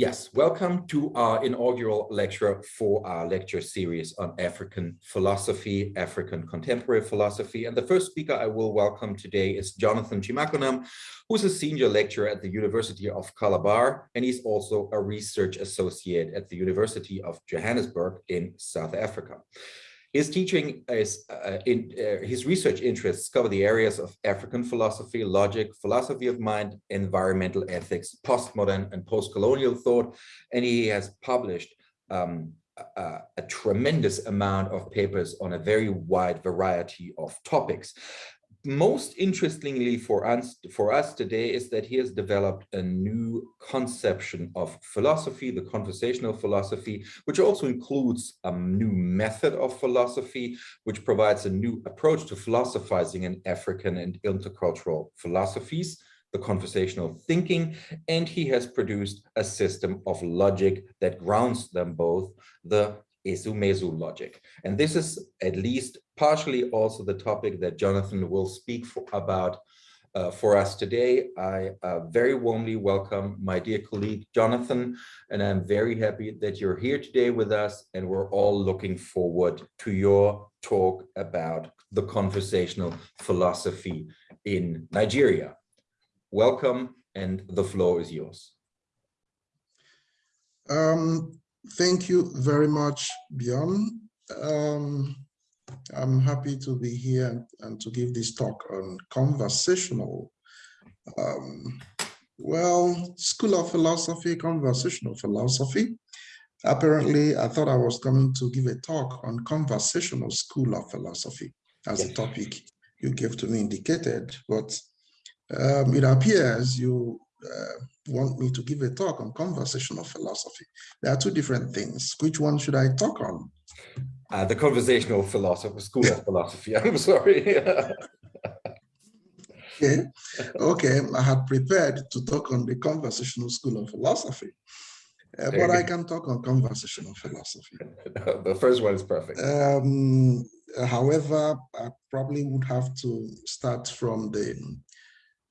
Yes, welcome to our inaugural lecture for our lecture series on African philosophy, African contemporary philosophy. And the first speaker I will welcome today is Jonathan Chimakonam, who's a senior lecturer at the University of Calabar, and he's also a research associate at the University of Johannesburg in South Africa. His teaching is uh, in uh, his research interests cover the areas of African philosophy, logic, philosophy of mind, environmental ethics, postmodern and post-colonial thought, and he has published um, a, a, tremendous amount of papers on a very wide variety of topics most interestingly for us for us today is that he has developed a new conception of philosophy the conversational philosophy which also includes a new method of philosophy which provides a new approach to philosophizing in african and intercultural philosophies the conversational thinking and he has produced a system of logic that grounds them both the Ezumezu logic. And this is at least partially also the topic that Jonathan will speak for, about uh, for us today. I uh, very warmly welcome my dear colleague, Jonathan, and I'm very happy that you're here today with us and we're all looking forward to your talk about the conversational philosophy in Nigeria. Welcome and the floor is yours. Um, Thank you very much, Bjorn. Um, I'm happy to be here and to give this talk on conversational, um, well, School of Philosophy, conversational philosophy. Apparently, I thought I was coming to give a talk on conversational school of philosophy as yes. the topic you gave to me indicated, but um, it appears you uh, want me to give a talk on conversational philosophy. There are two different things. Which one should I talk on? Uh, the conversational philosophy, school of philosophy. I'm sorry. okay. okay, I had prepared to talk on the conversational school of philosophy. Uh, but I can talk on conversational philosophy. the first one is perfect. Um, however, I probably would have to start from the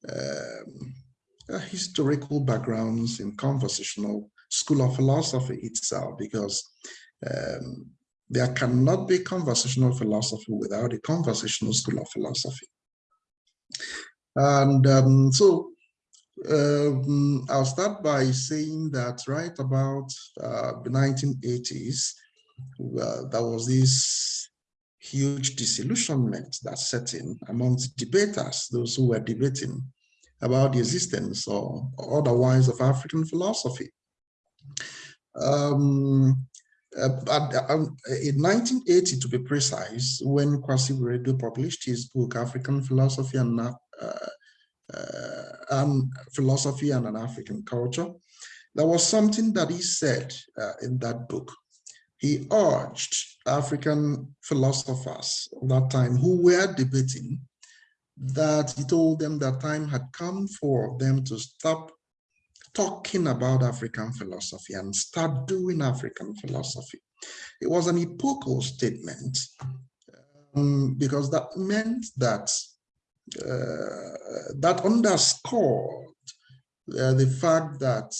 um, uh, historical backgrounds in conversational school of philosophy itself, because um, there cannot be conversational philosophy without a conversational school of philosophy. And um, so um, I'll start by saying that right about uh, the 1980s, uh, there was this huge disillusionment that set in amongst debaters, those who were debating about the existence or, otherwise of African philosophy. Um, uh, um, in 1980, to be precise, when Kwasi Wiredu published his book, African Philosophy and, uh, uh, and Philosophy and an African Culture, there was something that he said uh, in that book. He urged African philosophers of that time who were debating that he told them that time had come for them to stop talking about African philosophy and start doing African philosophy. It was an epochal statement um, because that meant that uh, that underscored uh, the fact that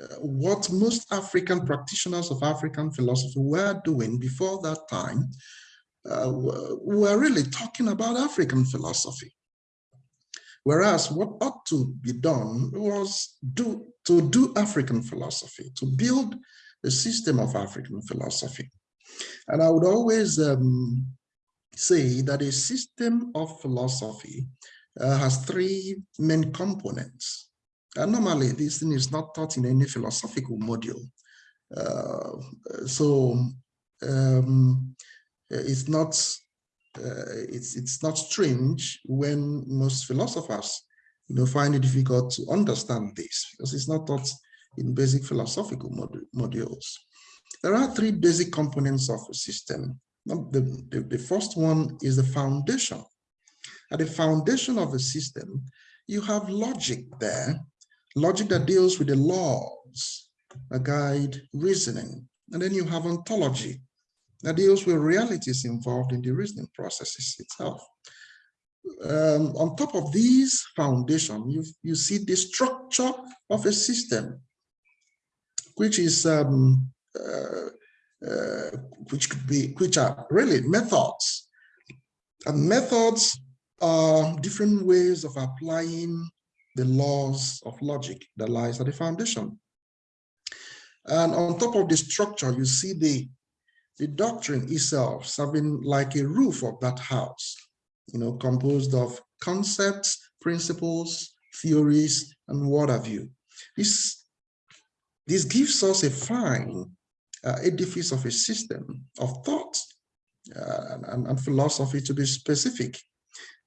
uh, what most African practitioners of African philosophy were doing before that time uh, we're really talking about African philosophy. Whereas what ought to be done was do, to do African philosophy, to build a system of African philosophy. And I would always um, say that a system of philosophy uh, has three main components. And normally this thing is not taught in any philosophical module. Uh, so um, it's not Uh, it's it's not strange when most philosophers you know find it difficult to understand this because it's not taught in basic philosophical mod modules. There are three basic components of a system. The, the, the first one is the foundation. At the foundation of a system, you have logic there, logic that deals with the laws, a guide reasoning. And then you have ontology, that deals with realities involved in the reasoning processes itself. Um, on top of these foundation, you, you see the structure of a system. which is um, uh, uh, which could be which are really methods. And methods are different ways of applying the laws of logic that lies at the foundation. And on top of the structure, you see the, the doctrine itself serving like a roof of that house, you know, composed of concepts, principles, theories, and what have you. This, this gives us a fine uh, edifice of a system of thought uh, and, and philosophy to be specific.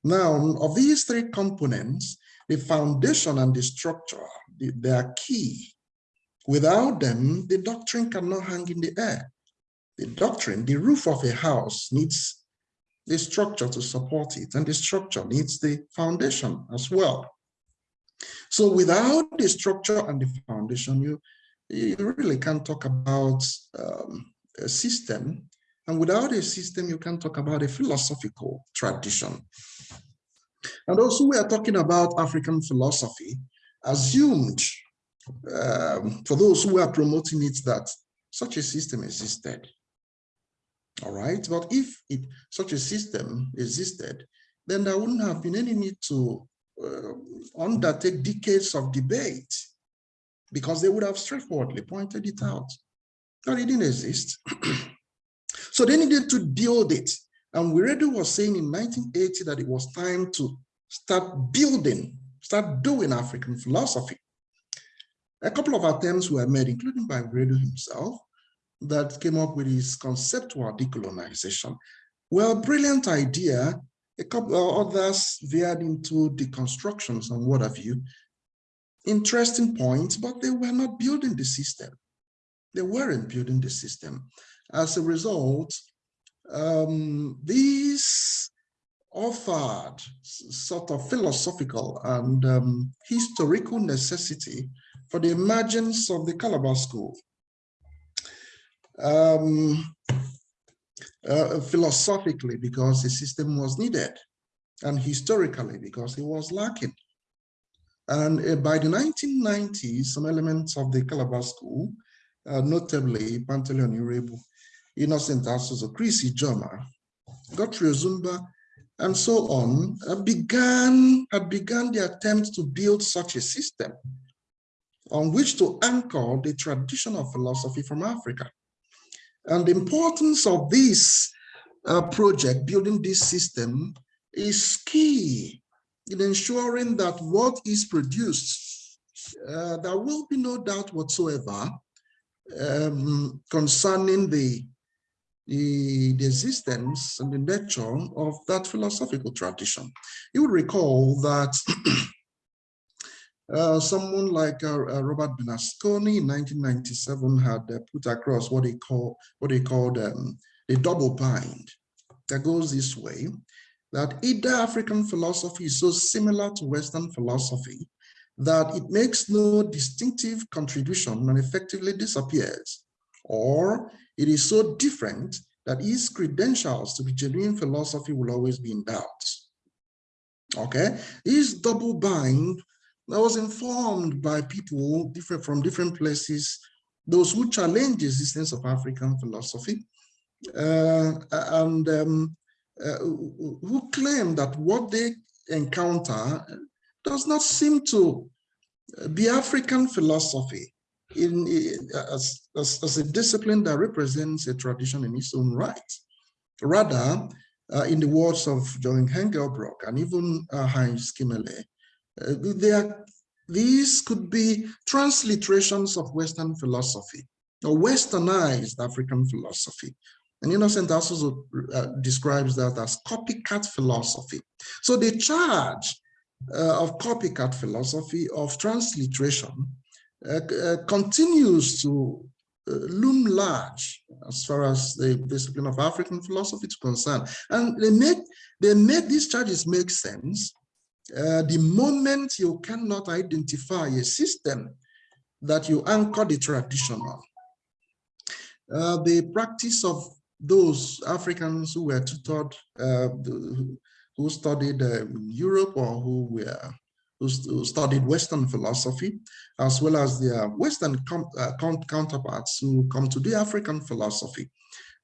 Now, of these three components, the foundation and the structure, they are key. Without them, the doctrine cannot hang in the air. The doctrine, the roof of a house needs the structure to support it, and the structure needs the foundation as well. So without the structure and the foundation, you, you really can't talk about um, a system. And without a system, you can't talk about a philosophical tradition. And also we are talking about African philosophy assumed um, for those who are promoting it that such a system existed. All right, but if it, such a system existed, then there wouldn't have been any need to uh, undertake decades of debate because they would have straightforwardly pointed it out that it didn't exist. so they needed to build it. And Wiredu was saying in 1980 that it was time to start building, start doing African philosophy. A couple of attempts were made, including by Wiredu himself, that came up with his conceptual decolonization. Well, brilliant idea. A couple of others veered into deconstructions and what have you. Interesting points, but they were not building the system. They weren't building the system. As a result, um, these offered sort of philosophical and um, historical necessity for the emergence of the Calabar School. Um, uh, philosophically, because the system was needed, and historically, because it was lacking. And uh, by the 1990s, some elements of the Calabar School, uh, notably Pantaleon Iroegbu, Innocent Asouzu, Chris Ijiomah, Godfrey Ozumba, and so on, uh, began, had begun the attempt to build such a system on which to anchor the traditional philosophy from Africa. And the importance of this uh, project, building this system, is key in ensuring that what is produced, uh, there will be no doubt whatsoever um, concerning the, the, the, existence and the nature of that philosophical tradition. You will recall that Uh, someone like uh, uh, Robert Bernasconi in 1997 had uh, put across what he call what he called um, a double bind that goes this way that either African philosophy is so similar to Western philosophy that it makes no distinctive contribution and effectively disappears, or it is so different that its credentials to be genuine philosophy will always be in doubt. Okay, this double bind I was informed by people different from different places, those who challenge the existence of African philosophy, uh, and um, uh, who claim that what they encounter does not seem to be African philosophy in, as, as, as, a discipline that represents a tradition in its own right. Rather, uh, in the words of John Hengelbrock and even uh, Heinz Kimmerle, they these could be transliterations of Western philosophy or westernized African philosophy. And Innocent also uh, describes that as copycat philosophy. So the charge uh, of copycat philosophy of transliteration uh, uh continues to uh, loom large as far as the discipline of African philosophy is concerned. And they make, they make these charges make sense uh, the moment you cannot identify a system that you anchor the traditional. Uh, the practice of those Africans who were tutored, uh, who studied in Europe or who were who, who studied Western philosophy, as well as their Western uh, counterparts who come to the African philosophy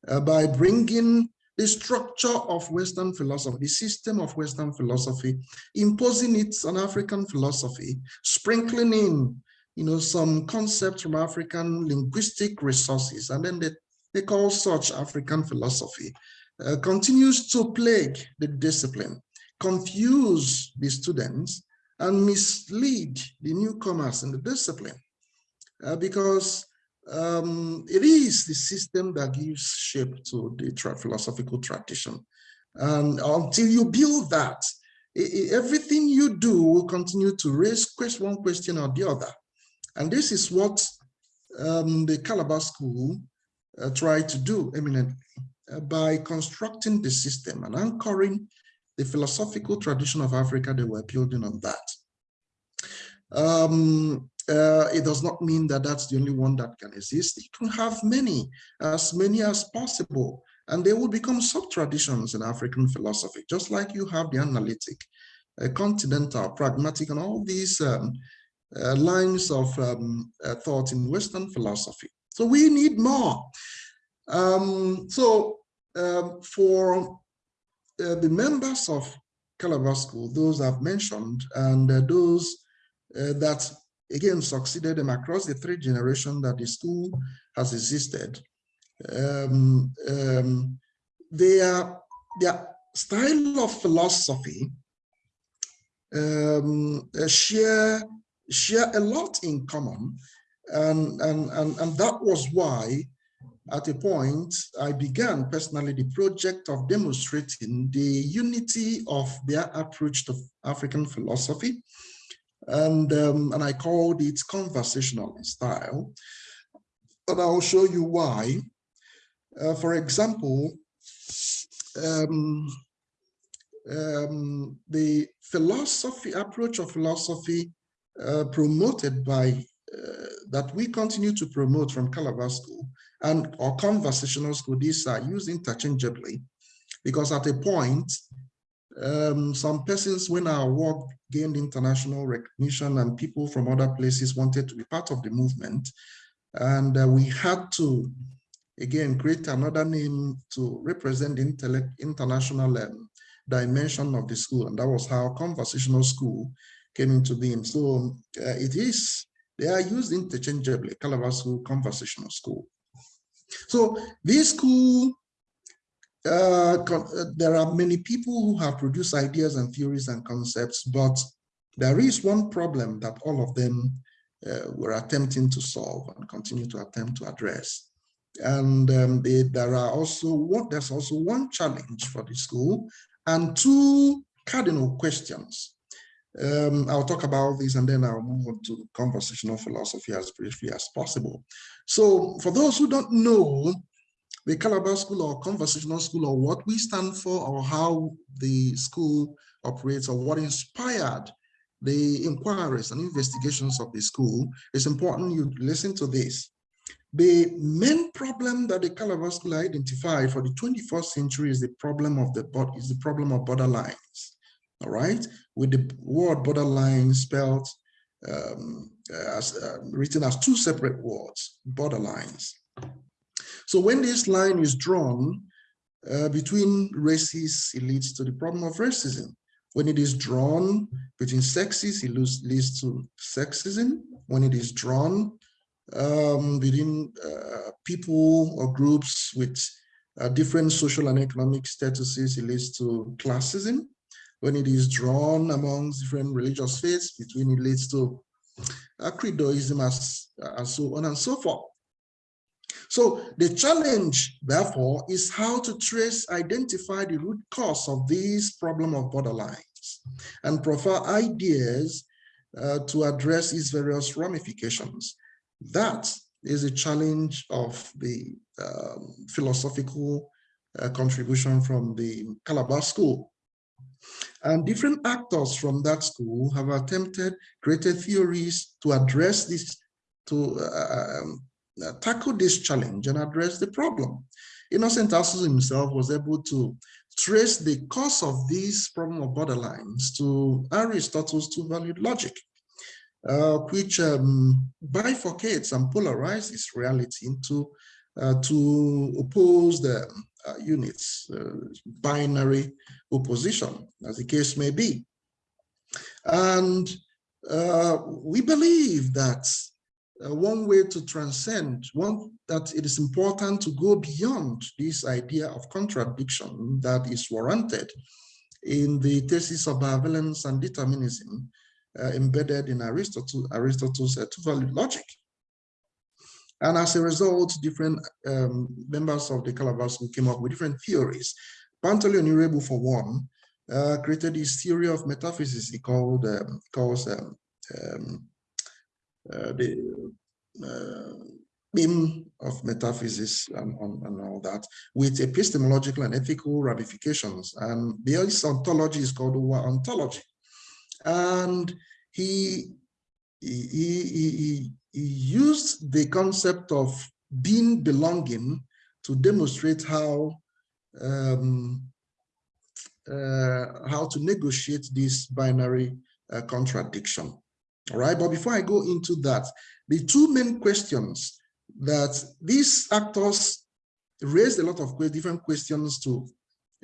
uh, by bringing the structure of Western philosophy, the system of Western philosophy, imposing it on African philosophy, sprinkling in, you know, some concepts from African linguistic resources, and then they, they call such African philosophy, uh, continues to plague the discipline, confuse the students, and mislead the newcomers in the discipline. Uh, because um, it is the system that gives shape to the tra philosophical tradition. And until you build that, everything you do will continue to raise question, one question or the other. And this is what um, the Calabar School uh, tried to do eminently uh, by constructing the system and anchoring the philosophical tradition of Africa, they were building on that. Um, uh, it does not mean that that's the only one that can exist. It can have many, as many as possible, and they will become sub-traditions in African philosophy, just like you have the analytic, uh, continental, pragmatic, and all these um, uh, lines of um, uh, thought in Western philosophy. So we need more. Um, so um, for uh, the members of Calabar School, those I've mentioned, and uh, those that again succeeded them across the three generations that the school has existed. Um, um, their, their style of philosophy um, uh, share, share a lot in common. And, and, and, and that was why at a point, I began personally the project of demonstrating the unity of their approach to African philosophy and, um, and I called it conversational style. And I'll show you why. Uh, for example, um, um, the philosophy approach of philosophy uh, promoted by uh, that we continue to promote from Calabar School and our conversational school, these are used interchangeably because at a point um, some persons, when our work gained international recognition and people from other places wanted to be part of the movement, and uh, we had to, again, create another name to represent the international um, dimension of the school, and that was how conversational school came into being. So uh, it is, they are used interchangeably, Calabar School, conversational school. So this school uh, uh, there are many people who have produced ideas and theories and concepts, but there is one problem that all of them uh, were attempting to solve and continue to attempt to address. And um, they, there are also one, there's also one challenge for the school and two cardinal questions. Um, I'll talk about this and then I'll move on to conversational philosophy as briefly as possible. So for those who don't know the Calabar School or Conversational School or what we stand for or how the school operates or what inspired the inquiries and investigations of the school, it's important you listen to this. The main problem that the Calabar School identified for the 21st century is the problem of the is the problem of borderlines. All right, with the word borderline spelled um, as uh, written as two separate words, borderlines. So when this line is drawn uh, between races, it leads to the problem of racism. When it is drawn between sexes, it leads to sexism. When it is drawn um, between uh, people or groups with uh, different social and economic statuses, it leads to classism. When it is drawn amongst different religious faiths, between it leads to uh, credoism as, and so on and so forth. So the challenge, therefore, is how to trace, identify the root cause of this problem of borderlines and provide ideas uh, to address its various ramifications. That is a challenge of the um, philosophical uh, contribution from the Calabar School. And different actors from that school have attempted created theories to address this, to uh, um, tackle this challenge and address the problem. Innocent Asouzu himself was able to trace the cause of this problem of borderlines to Aristotle's two-valued logic, uh, which um, bifurcates and polarizes reality into uh, to oppose the uh, units, uh, binary opposition, as the case may be. And uh, we believe that uh, one way to transcend, one that it is important to go beyond this idea of contradiction that is warranted in the thesis of bivalence and determinism uh, embedded in Aristotle, Aristotle's uh, two-valued logic. And as a result, different um, members of the Calabash came up with different theories. Pantaleon Iroegbu, for one, uh, created this theory of metaphysics he called um, calls um, um, the uh, beam of metaphysics and, and, and, all that with epistemological and ethical ramifications. And the ontology is called ontology. And he, he, he, he used the concept of being belonging to demonstrate how um, uh, how to negotiate this binary uh, contradiction. All right, but before I go into that, the two main questions that these actors raised a lot of different questions to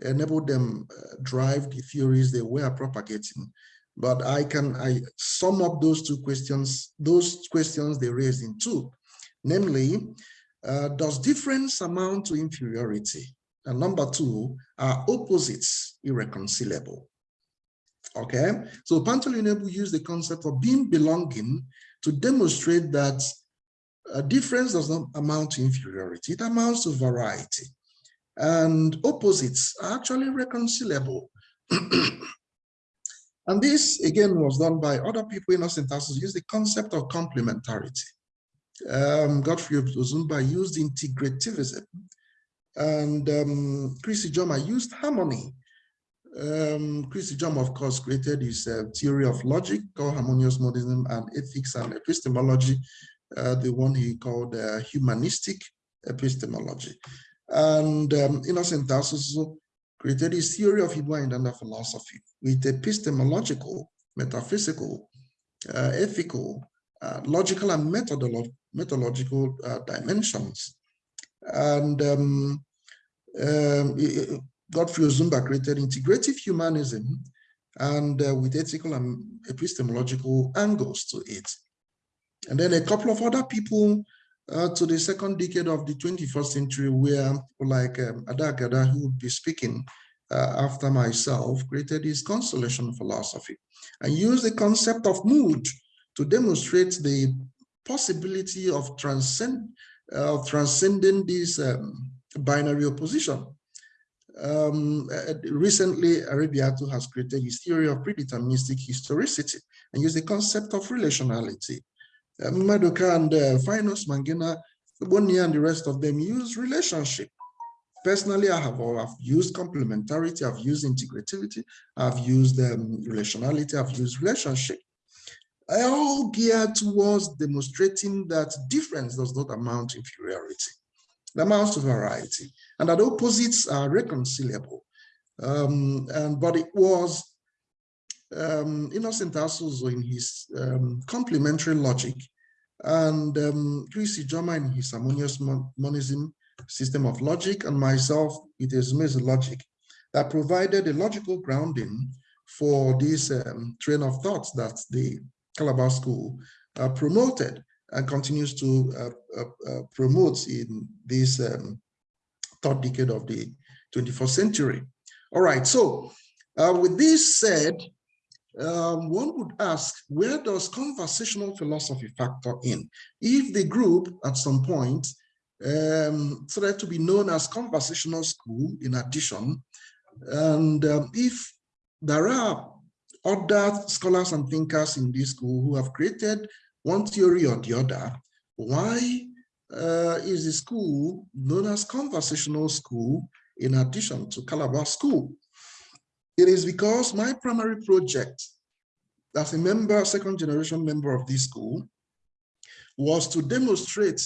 enable them uh, drive the theories they were propagating. But I can I sum up those two questions, those questions they raised in two, namely, uh, does difference amount to inferiority? And number two, are opposites irreconcilable? Okay, so Pantaleon used the concept of being belonging to demonstrate that a difference does not amount to inferiority, it amounts to variety. And opposites are actually reconcilable. and this, again, was done by other people Innocent Asouzu, use the concept of complementarity. Um, Godfrey Ozumba used integrativism. And um, Chris Ijiomah used harmony um, Chris Ijiomah, of course, created his uh, theory of logic called harmonious monism and ethics and epistemology, uh, the one he called uh, humanistic epistemology. And um, Innocent Asouzu created his theory of Ibuanyidanda philosophy with epistemological, metaphysical, uh, ethical, uh, logical, and methodolo methodological uh, dimensions. And um, um, Godfrey Ozumba created integrative humanism and uh, with ethical and epistemological angles to it. And then a couple of other people uh, to the second decade of the 21st century where like um, Ada Agada, who would be speaking uh, after myself, created his consolation philosophy and used the concept of mood to demonstrate the possibility of transcend, uh, transcending this um, binary opposition um, uh, recently, Aribiah Attoe has created his theory of predeterministic historicity and used the concept of relationality. Uh, Madoka and uh, Fainos Mangena, Boni and the rest of them use relationship. Personally, I have, I've used complementarity, I've used integrativity, I've used um, relationality, I've used relationship. I All geared towards demonstrating that difference does not amount to inferiority It amounts to variety, and that opposites are reconcilable. Um, and but it was um, Innocent Asouzu in his um, complementary logic, and um, Chris Ijiomah in his harmonious monism system of logic, and myself it is logic that provided a logical grounding for this um, train of thoughts that the Calabar School uh, promoted and continues to uh, uh, uh, promote in this um, third decade of the 21st century. All right, so with this said, um, one would ask, where does conversational philosophy factor in? If the group at some point um, started to be known as conversational school in addition, and um, if there are other scholars and thinkers in this school who have created one theory or the other, why uh, is the school known as conversational school in addition to Calabar School? It is because my primary project as a member, second generation member of this school, was to demonstrate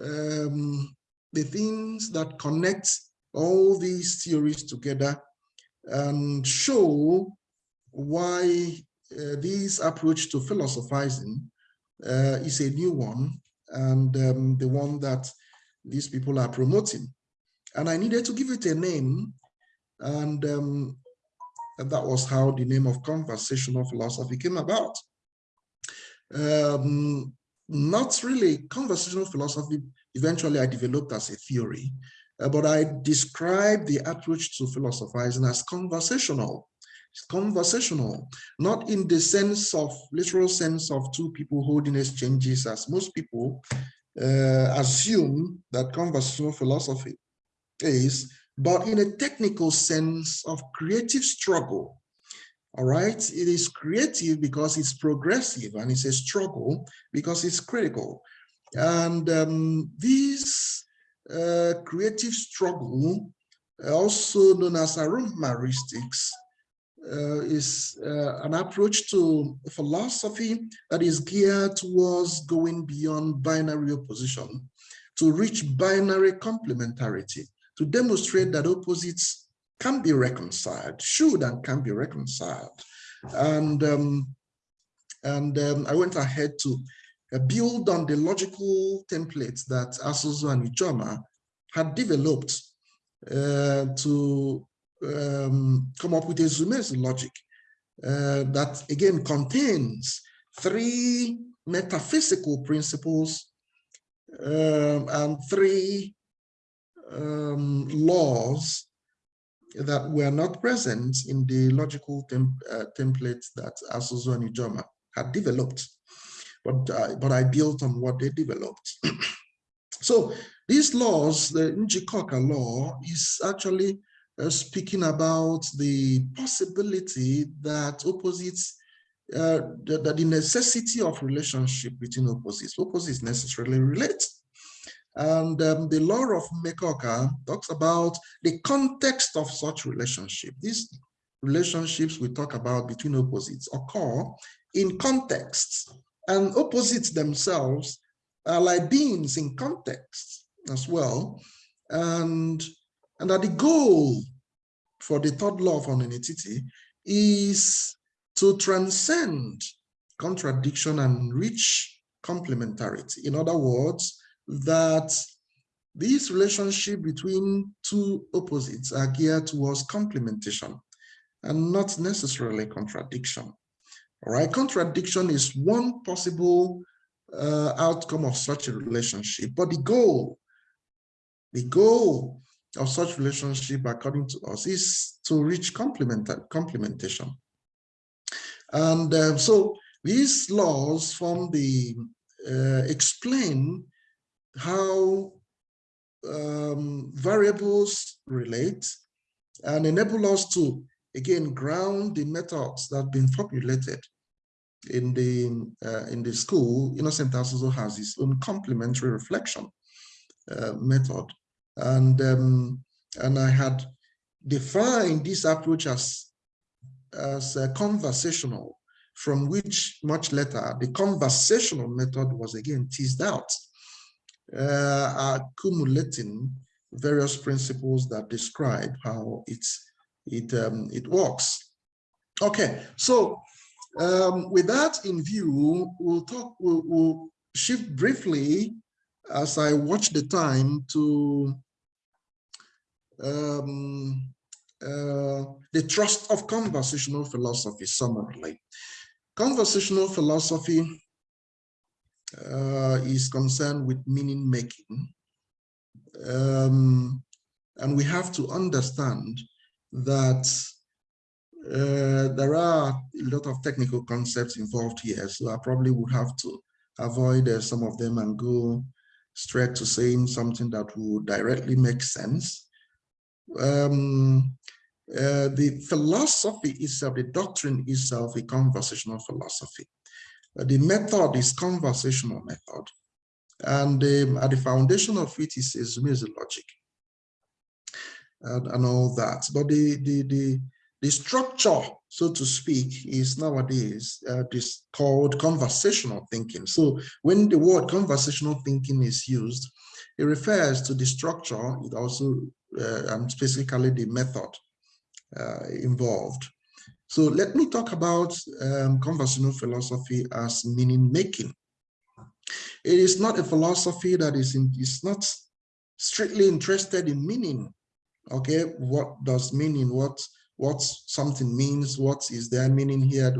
um, the things that connect all these theories together and show why uh, this approach to philosophizing uh, is a new one and um, the one that these people are promoting. And I needed to give it a name and um, that was how the name of conversational philosophy came about. Um, not really conversational philosophy, eventually I developed as a theory, uh, but I describe the approach to philosophizing as conversational. Conversational, not in the sense of literal sense of two people holding exchanges as most people uh, assume that conversational philosophy is, but in a technical sense of creative struggle. All right, it is creative because it's progressive and it's a struggle because it's critical. And um, this uh, creative struggle, also known as arumaristics, is uh, an approach to philosophy that is geared towards going beyond binary opposition to reach binary complementarity, to demonstrate that opposites can be reconciled, should and can be reconciled. And, um, and um, I went ahead to uh, build on the logical templates that Asouzu and Ijiomah had developed uh, to um, come up with Ezumezu logic uh, that again contains three metaphysical principles um, and three um, laws that were not present in the logical tem uh, templates that Asouzu and Ijiomah had developed, but, uh, but I built on what they developed. so these laws, the Njikoka law is actually uh, speaking about the possibility that opposites, uh, that, that the necessity of relationship between opposites, opposites necessarily relate. And um, the law of Mekoka talks about the context of such relationship. These relationships we talk about between opposites occur in contexts, and opposites themselves are like beings in context as well. And and that the goal for the third law of unanimity is to transcend contradiction and reach complementarity. In other words, that this relationship between two opposites are geared towards complementation and not necessarily contradiction. All right, contradiction is one possible uh, outcome of such a relationship, but the goal, the goal of such relationship, according to us, is to reach complement complementation. And um, so these laws from the uh, explain how um, variables relate and enable us to again ground the methods that have been formulated in the uh, in the school innocent also has its own complementary reflection uh, method and um, and I had defined this approach as as conversational, from which much later the conversational method was again teased out, uh, accumulating various principles that describe how it's it um, it works. Okay, so um, with that in view, we'll talk. We'll, we'll shift briefly as I watch the time to um, uh, the trust of conversational philosophy summarily. Conversational philosophy uh, is concerned with meaning making. Um, and we have to understand that uh, there are a lot of technical concepts involved here, so I probably would have to avoid uh, some of them and go straight to saying something that would directly make sense um, uh, the philosophy itself, the doctrine itself, a conversational philosophy. Uh, the method is conversational method. And um, at the foundation of it is, is music logic and, and all that. But the, the, the, the structure, so to speak, is nowadays uh, this called conversational thinking. So when the word conversational thinking is used, it refers to the structure, it also, uh, and specifically the method uh, involved. So let me talk about um, conversational philosophy as meaning making. It is not a philosophy that is in, is not strictly interested in meaning. Okay, what does meaning? What what something means? What is their meaning here?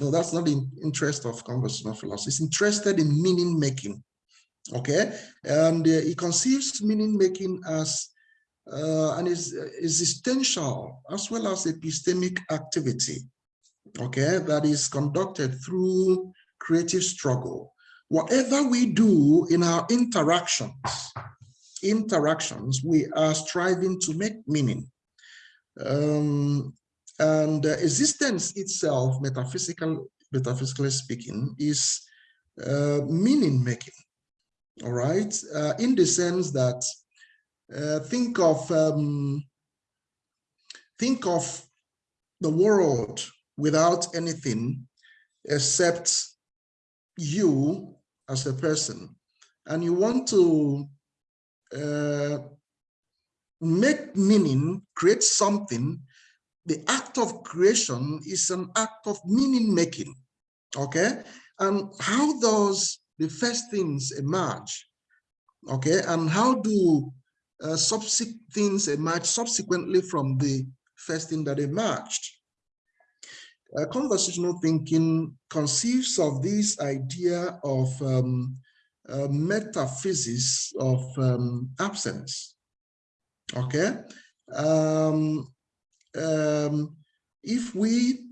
No, that's not the interest of conversational philosophy. It's interested in meaning making. Okay, and uh, it conceives meaning making as uh, an is existential as well as epistemic activity. Okay, that is conducted through creative struggle. Whatever we do in our interactions, interactions, we are striving to make meaning. Um, and uh, existence itself, metaphysical, metaphysically speaking, is uh, meaning making. All right, uh, in the sense that uh, think of um, think of the world without anything except you as a person, and you want to uh, make meaning, create something, the act of creation is an act of meaning making. Okay. And how does the first things emerge? Okay. And how do uh, subsequent things emerge subsequently from the first thing that emerged? Uh, conversational thinking conceives of this idea of um, uh, metaphysics of um, absence. Okay. Um, um, if we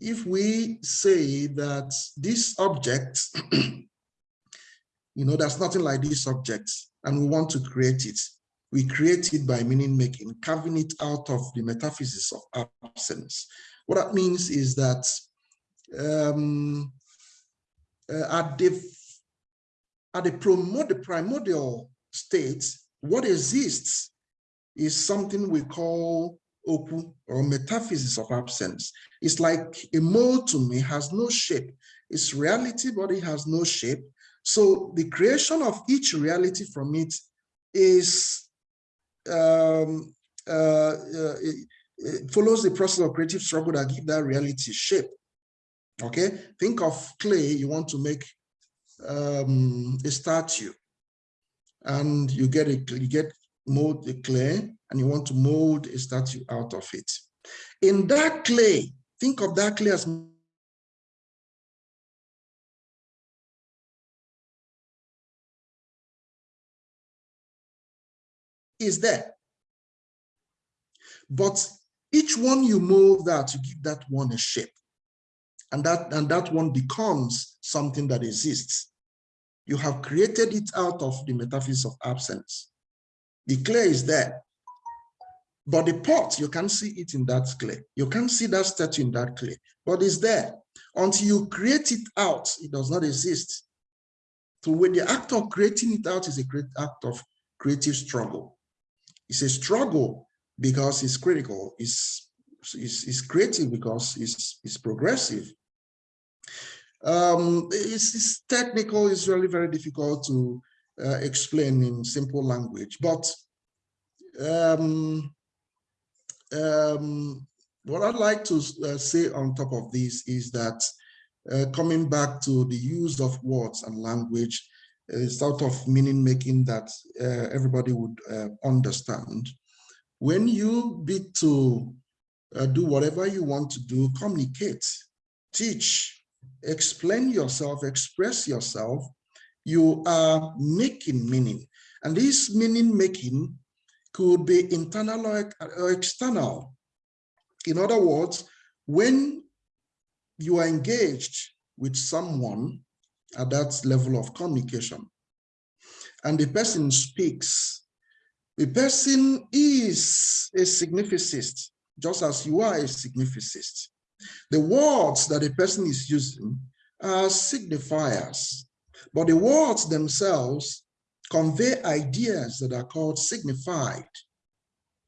if we say that this object, you know, there's nothing like this object, and we want to create it, we create it by meaning making, carving it out of the metaphysics of absence. What that means is that um, uh, at the at the primordial state, what exists is something we call opu or metaphysics of absence. It's like a mold to me has no shape. It's reality, but it has no shape. So the creation of each reality from it is um, uh, uh, it, it follows the process of creative struggle that give that reality shape. Okay, think of clay. You want to make um, a statue, and you get a you get mold the clay and you want to mold a statue out of it. In that clay, think of that clay as is there. But each one you mold that you give that one a shape. And that, and that one becomes something that exists. You have created it out of the metaphysics of absence. The clay is there. But the pot, you can't see it in that clay. You can't see that statue in that clay, but it's there. Until you create it out, it does not exist. So when the act of creating it out is a great act of creative struggle. It's a struggle because it's critical. It's, it's, it's creative because it's, it's progressive. Um, it's, it's technical, it's really very difficult to uh, explain in simple language. But um, um, what I'd like to uh, say on top of this is that uh, coming back to the use of words and language, uh, sort of meaning making that uh, everybody would uh, understand. When you be to uh, do whatever you want to do, communicate, teach, explain yourself, express yourself, you are making meaning. And this meaning making could be internal or external. In other words, when you are engaged with someone at that level of communication, and the person speaks, the person is a significist, just as you are a significist. The words that the person is using are signifiers. But the words themselves convey ideas that are called signified.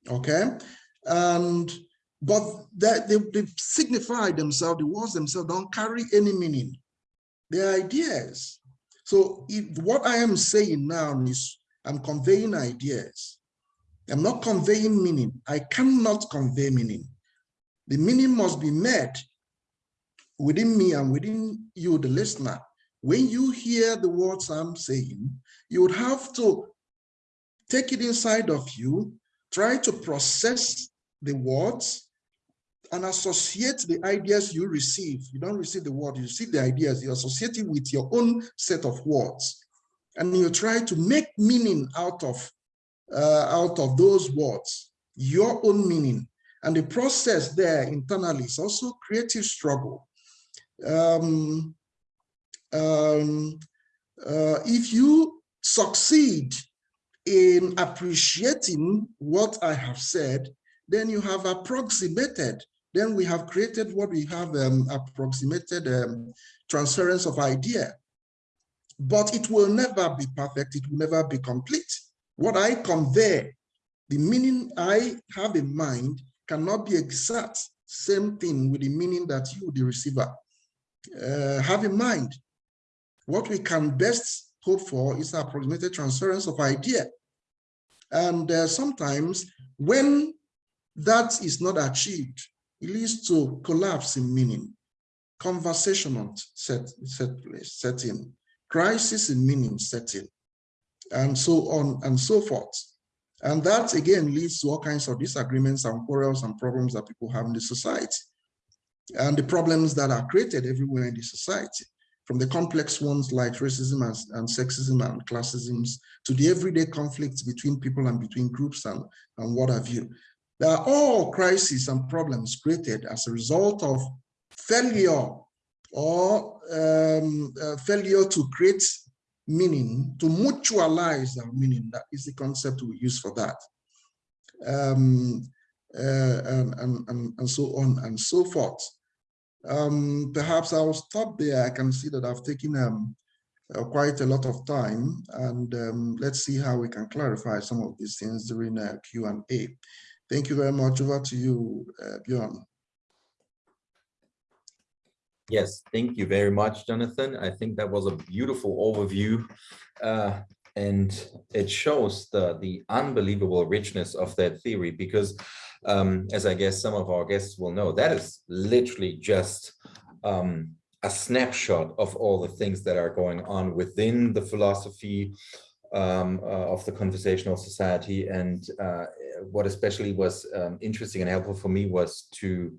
Okay. And but that they, they signify themselves, the words themselves don't carry any meaning. They're ideas. So if, what I am saying now is I'm conveying ideas. I'm not conveying meaning. I cannot convey meaning. The meaning must be met within me and within you, the listener. When you hear the words I'm saying, you would have to take it inside of you, try to process the words and associate the ideas you receive. You don't receive the word, you receive the ideas, you associate it with your own set of words. And you try to make meaning out of, uh, out of those words, your own meaning. And the process there internally is also creative struggle. Um, um, uh, if you succeed in appreciating what I have said, then you have approximated. Then we have created what we have um, approximated um, transference of idea. But it will never be perfect. It will never be complete. What I convey, the meaning I have in mind cannot be exact same thing with the meaning that you, the receiver, uh, have in mind. What we can best hope for is approximated transference of idea. And uh, sometimes when that is not achieved, it leads to collapse in meaning, conversational set, set, setting, crisis in meaning setting, and so on and so forth. And that again leads to all kinds of disagreements and quarrels and problems that people have in the society. And the problems that are created everywhere in the society from the complex ones like racism and, and sexism and classism to the everyday conflicts between people and between groups and, and what have you. They are all crises and problems created as a result of failure or um, uh, failure to create meaning, to mutualize our meaning. That is the concept we use for that. Um, uh, and, and, and, and so on and so forth. Um, perhaps I'll stop there. I can see that I've taken um, uh, quite a lot of time and um, let's see how we can clarify some of these things during uh, Q&A. Thank you very much. Over to you, uh, Bjorn. Yes, thank you very much, Jonathan. I think that was a beautiful overview uh, and it shows the, the unbelievable richness of that theory because um, as I guess some of our guests will know, that is literally just um, a snapshot of all the things that are going on within the philosophy um, uh, of the conversational society. And uh, what especially was um, interesting and helpful for me was to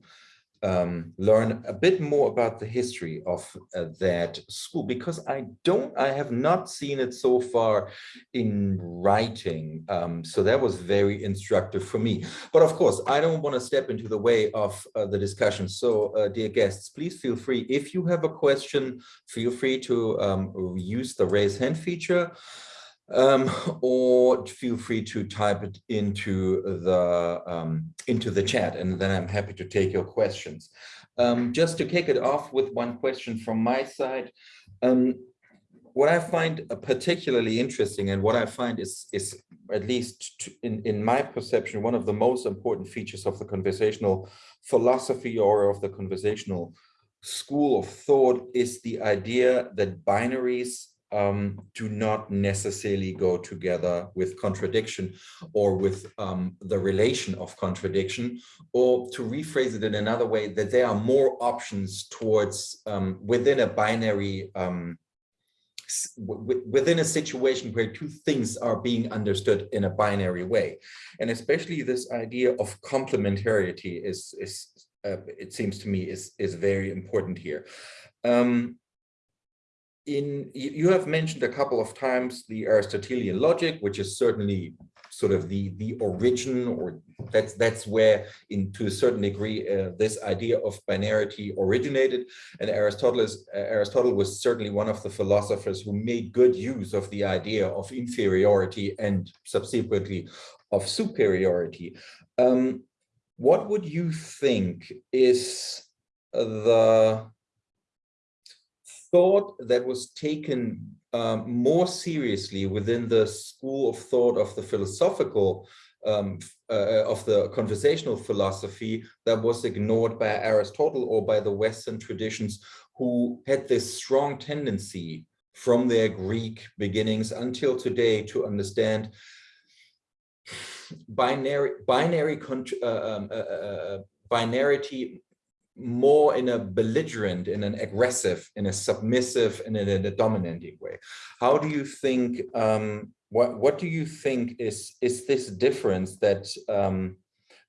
um, learn a bit more about the history of uh, that school because I don't, I have not seen it so far in writing. Um, so that was very instructive for me. But of course, I don't want to step into the way of uh, the discussion. So uh, dear guests, please feel free. If you have a question, feel free to um, use the raise hand feature um, or feel free to type it into the um, into the chat and then I'm happy to take your questions. Um, just to kick it off with one question from my side, um, what I find particularly interesting and what I find is, is at least in, in my perception, one of the most important features of the conversational philosophy or of the conversational school of thought is the idea that binaries um, do not necessarily go together with contradiction or with um, the relation of contradiction, or to rephrase it in another way, that there are more options towards um, within a binary, um, within a situation where two things are being understood in a binary way. And especially this idea of complementarity is, is uh, it seems to me, is, is very important here. Um, in you have mentioned a couple of times the Aristotelian logic, which is certainly sort of the the origin, or that's that's where, in to a certain degree, uh, this idea of binarity originated. And Aristotle is, uh, Aristotle was certainly one of the philosophers who made good use of the idea of inferiority and subsequently of superiority. Um, what would you think is the thought that was taken um, more seriously within the school of thought of the philosophical um, uh, of the conversational philosophy that was ignored by Aristotle or by the Western traditions who had this strong tendency from their Greek beginnings until today to understand binary binary uh, um, uh, uh, binarity more in a belligerent, in an aggressive, in a submissive, and in a dominating way. How do you think, um, what, what do you think is, is this difference that um,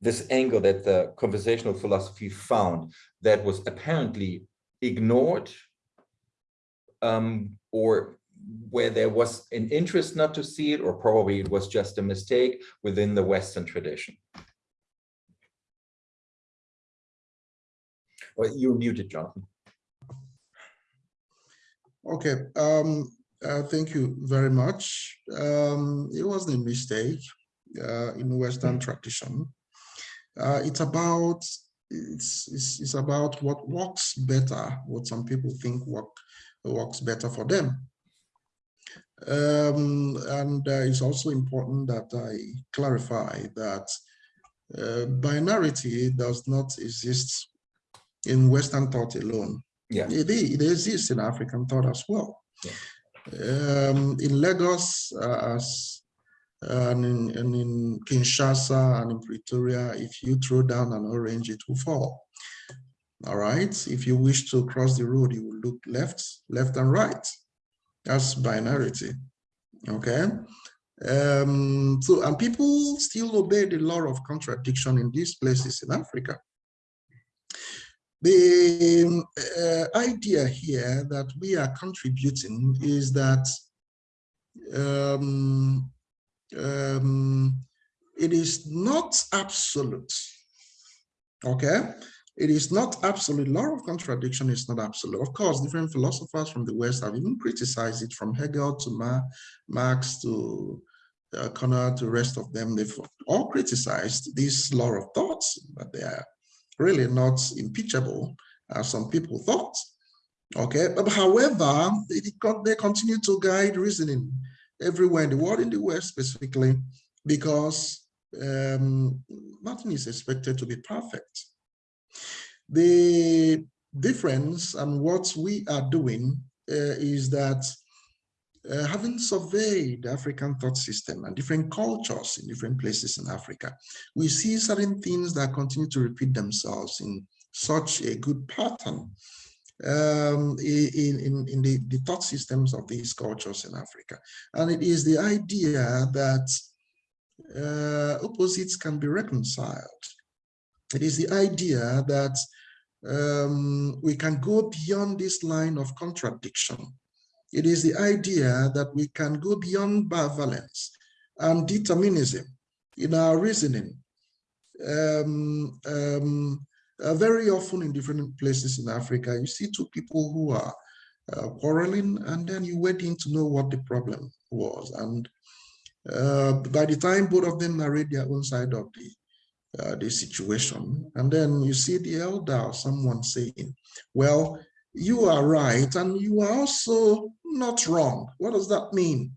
this angle that the conversational philosophy found that was apparently ignored um, or where there was an interest not to see it, or probably it was just a mistake within the Western tradition? Well, you're muted, Jonathan. Okay, um, uh, thank you very much. Um, it wasn't a mistake uh, in Western tradition. Uh, it's about it's, it's, it's about what works better, what some people think work works better for them. Um, and uh, it's also important that I clarify that uh, binarity does not exist in Western thought alone. Yeah. It, it exists in African thought as well. Yeah. Um, in Lagos, uh, as and in, and in Kinshasa and in Pretoria, if you throw down an orange, it will fall. All right. If you wish to cross the road, you will look left, left and right. That's binarity. Okay. Um, so, and people still obey the law of contradiction in these places in Africa. The uh, idea here that we are contributing is that um, um, it is not absolute. Okay, it is not absolute. Law of contradiction is not absolute. Of course, different philosophers from the West have even criticized it, from Hegel to Ma Marx to uh, Connor to the rest of them. They've all criticized this law of thoughts, but they are really not impeachable, as some people thought. Okay, but however, they, they continue to guide reasoning everywhere in the world, in the West specifically, because um, nothing is expected to be perfect. The difference and what we are doing uh, is that uh, having surveyed African thought system and different cultures in different places in Africa, we see certain things that continue to repeat themselves in such a good pattern um, in, in, in the, the thought systems of these cultures in Africa. And it is the idea that uh, opposites can be reconciled. It is the idea that um, we can go beyond this line of contradiction it is the idea that we can go beyond bivalence and determinism in our reasoning. Um, um, uh, very often in different places in Africa, you see two people who are uh, quarreling and then you wait in to know what the problem was. And uh, by the time both of them narrate their own side of the uh, the situation, and then you see the elder or someone saying, well, you are right and you are also not wrong. What does that mean?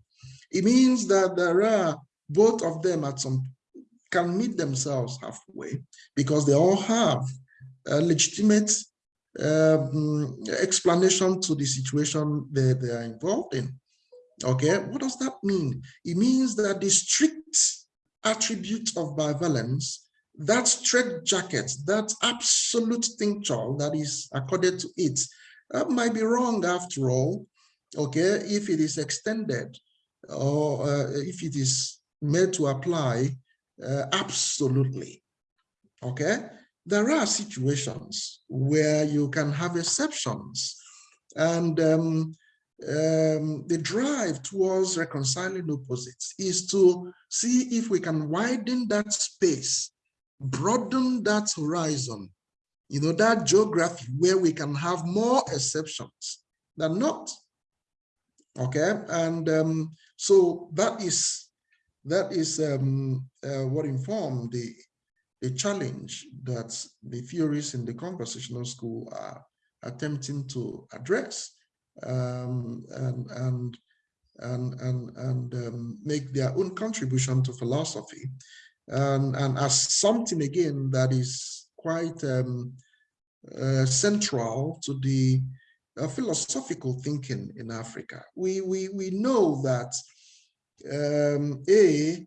It means that there are both of them at some can meet themselves halfway because they all have a legitimate um, explanation to the situation they, they are involved in. Okay, what does that mean? It means that the strict attribute of bivalence, that straight jacket, that absolute tincture that is accorded to it, might be wrong after all, okay, if it is extended or uh, if it is made to apply uh, absolutely, okay? There are situations where you can have exceptions and um, um, the drive towards reconciling opposites is to see if we can widen that space, broaden that horizon, you know, that geography where we can have more exceptions than not okay and um, so that is that is um, uh, what informed the the challenge that the theories in the conversational school are attempting to address um, and and and and, and um, make their own contribution to philosophy. And, and as something again that is quite um, uh, central to the uh, philosophical thinking in Africa. We, we, we know that um, A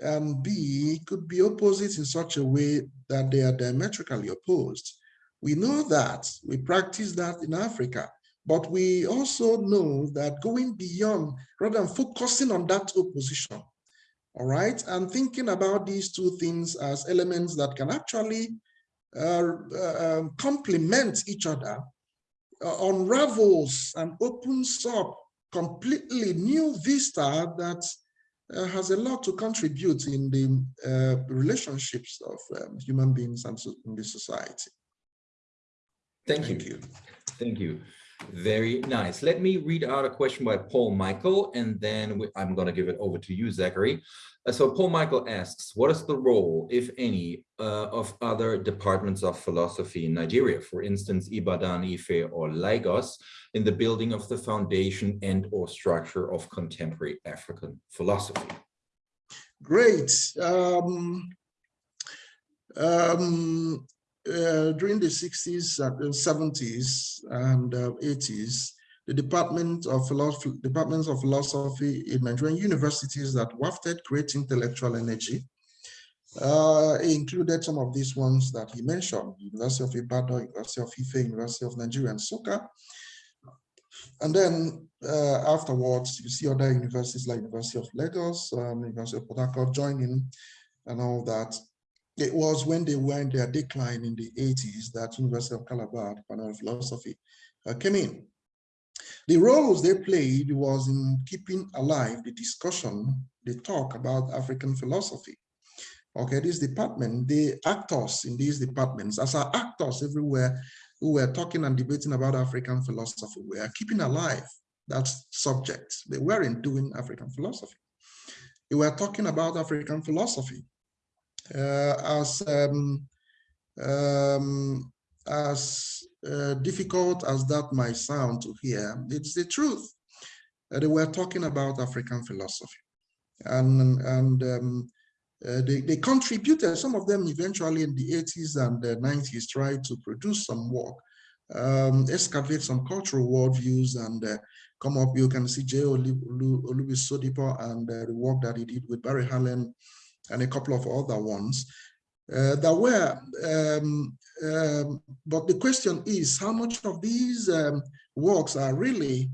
and B could be opposites in such a way that they are diametrically opposed. We know that, we practice that in Africa, but we also know that going beyond, rather than focusing on that opposition, all right, and thinking about these two things as elements that can actually uh, uh, um, complement each other, uh, unravels and opens up completely new vista that uh, has a lot to contribute in the uh, relationships of um, human beings and so in the society. Thank, Thank you. you. Thank you. Very nice. Let me read out a question by Paul Michael, and then I'm going to give it over to you, Zachary. Uh, so Paul Michael asks, what is the role, if any, uh, of other departments of philosophy in Nigeria, for instance, Ibadan, Ife, or Lagos, in the building of the foundation and or structure of contemporary African philosophy? Great. Um, um, uh, during the 60s, uh, 70s, and uh, 80s, the Department of Philosophy, Departments of Philosophy in Nigerian universities that wafted great intellectual energy uh, included some of these ones that he mentioned, University of Ibadan, University of Ife, University of Nigeria, Nsukka. And then uh, afterwards, you see other universities like University of Lagos, um, University of Port Harcourt joining and all that. It was when they were in their decline in the 80s that University of Calabar, Department of Philosophy, uh, came in. The roles they played was in keeping alive the discussion, the talk about African philosophy. Okay, this department, the actors in these departments, as are actors everywhere who were talking and debating about African philosophy, were keeping alive that subject. They weren't doing African philosophy. They were talking about African philosophy as um, um, as uh, difficult as that might sound to hear, it's the truth. Uh, they were talking about African philosophy. And, and um, uh, they, they contributed, some of them eventually in the 80s and the 90s tried to produce some work, um, excavate some cultural worldviews and uh, come up, you can see J. Olubi Sodipo and uh, the work that he did with Barry Hallen and a couple of other ones. Uh, there were, um, um, but the question is how much of these um, works are really,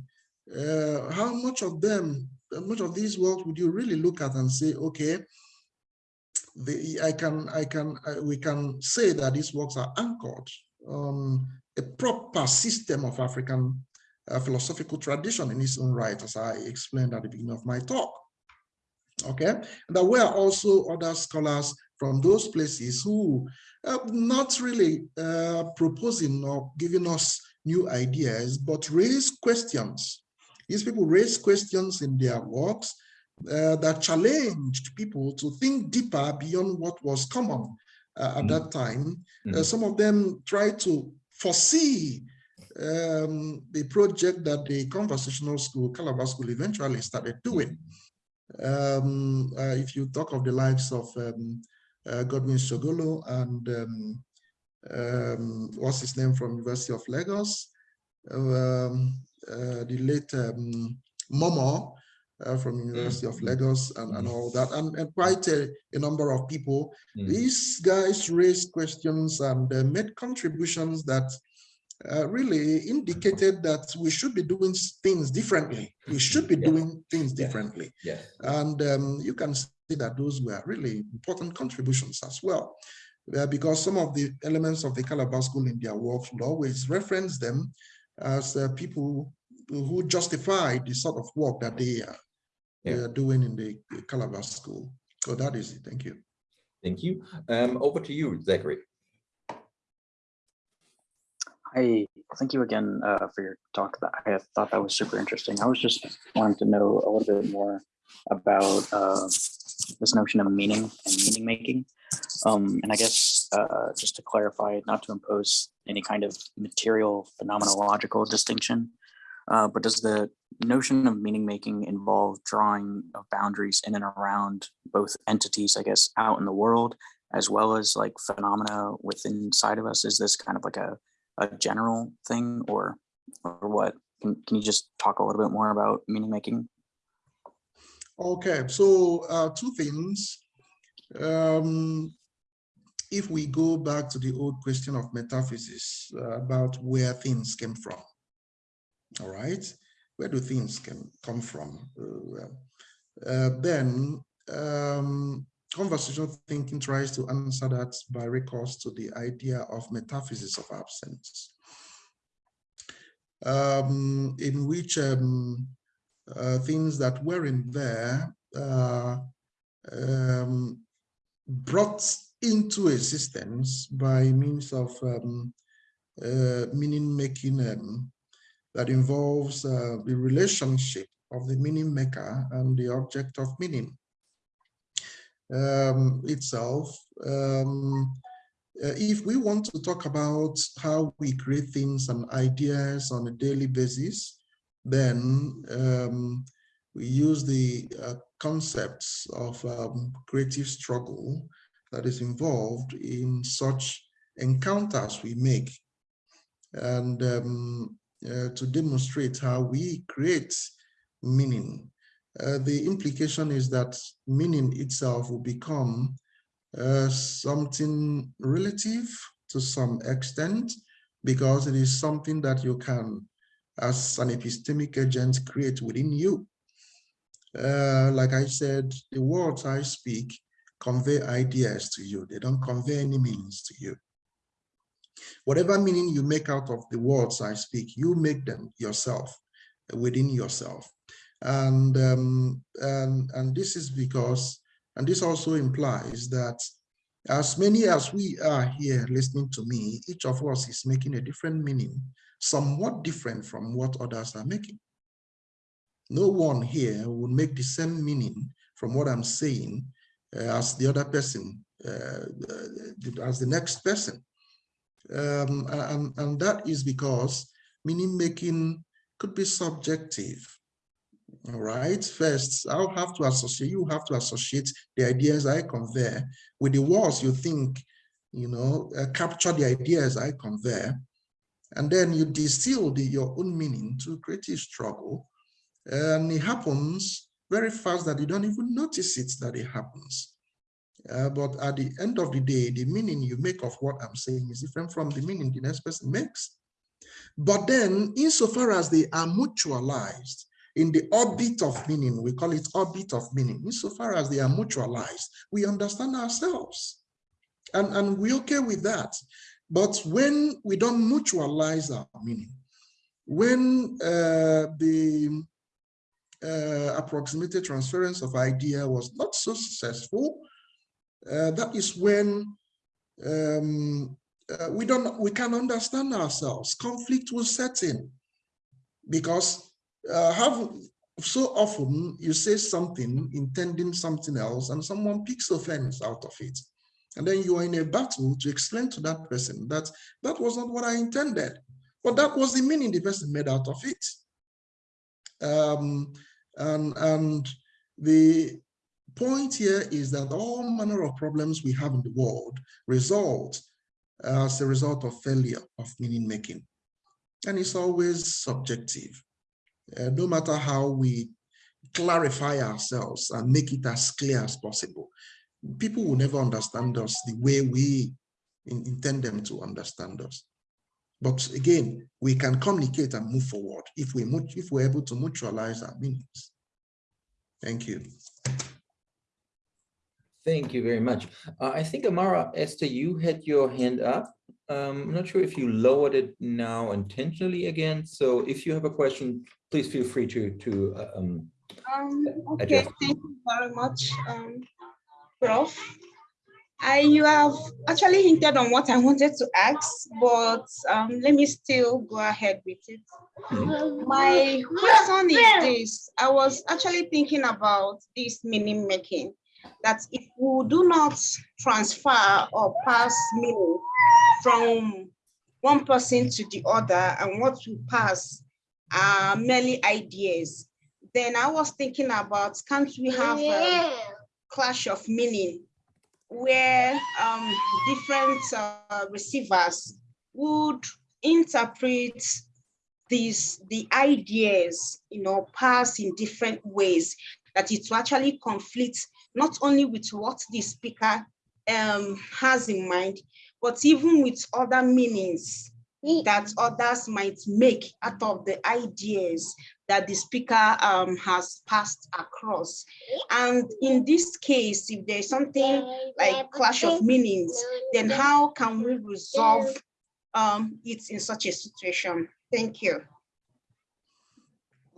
uh, how much of them, much of these works would you really look at and say, okay, the, I can, I can, I, we can say that these works are anchored on a proper system of African uh, philosophical tradition in its own right, as I explained at the beginning of my talk. Okay, there were also other scholars from those places who are not really uh, proposing or giving us new ideas, but raise questions. These people raise questions in their works uh, that challenged people to think deeper beyond what was common uh, at mm. that time. Mm. some of them tried to foresee um, the project that the conversational school, Calabar School, eventually started doing. Um, uh, if you talk of the lives of um, uh, Godwin Sogolo and um, um, what's his name from University of Lagos, um, uh, the late um, Momoh uh, from University mm. of Lagos and, and all that, and, and quite a, a, number of people. Mm. These guys raised questions and uh, made contributions that uh, really indicated that we should be doing things differently. We should be yeah. doing things differently. Yeah. And um, you can see that those were really important contributions as well. Uh, because some of the elements of the Calabar School in their works would always reference them as uh, people who justify the sort of work that they are, yeah. they are doing in the Calabar School. So that is it. Thank you. Thank you. Um, over to you, Zachary. Hi, thank you again uh, for your talk. I thought that was super interesting. I was just wanting to know a little bit more about uh, this notion of meaning and meaning making. Um, and I guess uh, just to clarify, not to impose any kind of material phenomenological distinction, Uh, but does the notion of meaning making involve drawing of boundaries in and around both entities, I guess, out in the world, as well as like phenomena within inside of us? Is this kind of like a, a general thing or, or what? Can, can you just talk a little bit more about meaning making? Okay, so uh, two things. Um, if we go back to the old question of metaphysics uh, about where things came from, all right, where do things can come from? Uh, uh, then um, conversational thinking tries to answer that by recourse to the idea of metaphysics of absence, um, in which um, uh, things that weren't there uh, um, brought into existence by means of um, uh, meaning making um, that involves uh, the relationship of the meaning maker and the object of meaning um, itself. Um, uh, if we want to talk about how we create things and ideas on a daily basis, then um, we use the uh, concepts of um, creative struggle that is involved in such encounters we make. And um, uh, to demonstrate how we create meaning. Uh, the implication is that meaning itself will become uh, something relative to some extent because it is something that you can, as an epistemic agent, create within you. Uh, like I said, the words I speak convey ideas to you. They don't convey any meanings to you. Whatever meaning you make out of the words I speak, you make them yourself, within yourself. And, um, and, and this is because, and this also implies that as many as we are here listening to me, each of us is making a different meaning, somewhat different from what others are making. No one here would make the same meaning from what I'm saying uh, as the other person, uh, as the next person. Um, and, and that is because meaning making could be subjective. All right. First, I'll have to associate, you have to associate the ideas I convey with the words you think, you know, uh, capture the ideas I convey. And then you distill the, your own meaning to creative struggle. And it happens very fast that you don't even notice it that it happens. Uh, but at the end of the day, the meaning you make of what I'm saying is different from the meaning the next person makes. But then, insofar as they are mutualized in the orbit of meaning, we call it orbit of meaning, insofar as they are mutualized, we understand ourselves. And, and we're okay with that. But when we don't mutualize our meaning, when uh, the uh, approximated transference of idea was not so successful, uh, that is when um, uh, we don't we can understand ourselves. Conflict will set in because uh, have so often you say something intending something else and someone picks offense out of it. And then you are in a battle to explain to that person that that was not what I intended, but that was the meaning the person made out of it. Um, and, and the point here is that all manner of problems we have in the world result as a result of failure of meaning making. And it's always subjective. Uh, no matter how we clarify ourselves and make it as clear as possible, people will never understand us the way we in, intend them to understand us. But again, we can communicate and move forward if we if we're able to mutualize our meanings. Thank you. Thank you very much. Uh, I think Amara, Esther, you had your hand up. Um, I'm not sure if you lowered it now intentionally again. So if you have a question, please feel free to to uh, um, um okay, thank you very much, um, Prof. I you have actually hinted on what I wanted to ask, but um, let me still go ahead with it. Mm -hmm. My question is this: I was actually thinking about this meaning making that if we do not transfer or pass meaning from one person to the other and what we pass are merely ideas, then I was thinking about, can't we have a clash of meaning where um, different uh, receivers would interpret these the ideas you know pass in different ways that it actually conflict not only with what the speaker um, has in mind but even with other meanings that others might make out of the ideas that the speaker um, has passed across. And in this case, if there's something like clash of meanings, then how can we resolve um, it in such a situation? Thank you.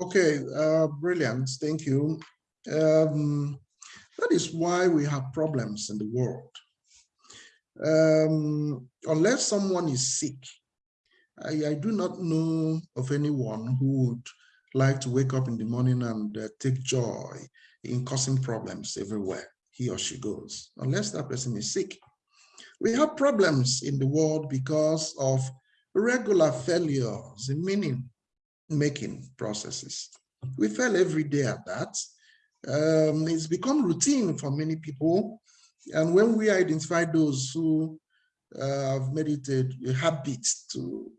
Okay, uh, brilliant. Thank you. Um, that is why we have problems in the world. Um, unless someone is sick, I, I, do not know of anyone who would like to wake up in the morning and uh, take joy in causing problems everywhere he or she goes, unless that person is sick. We have problems in the world because of regular failures in meaning making processes. We fail every day at that. Um, it's become routine for many people. And when we identify those who uh, have made it a, a habit to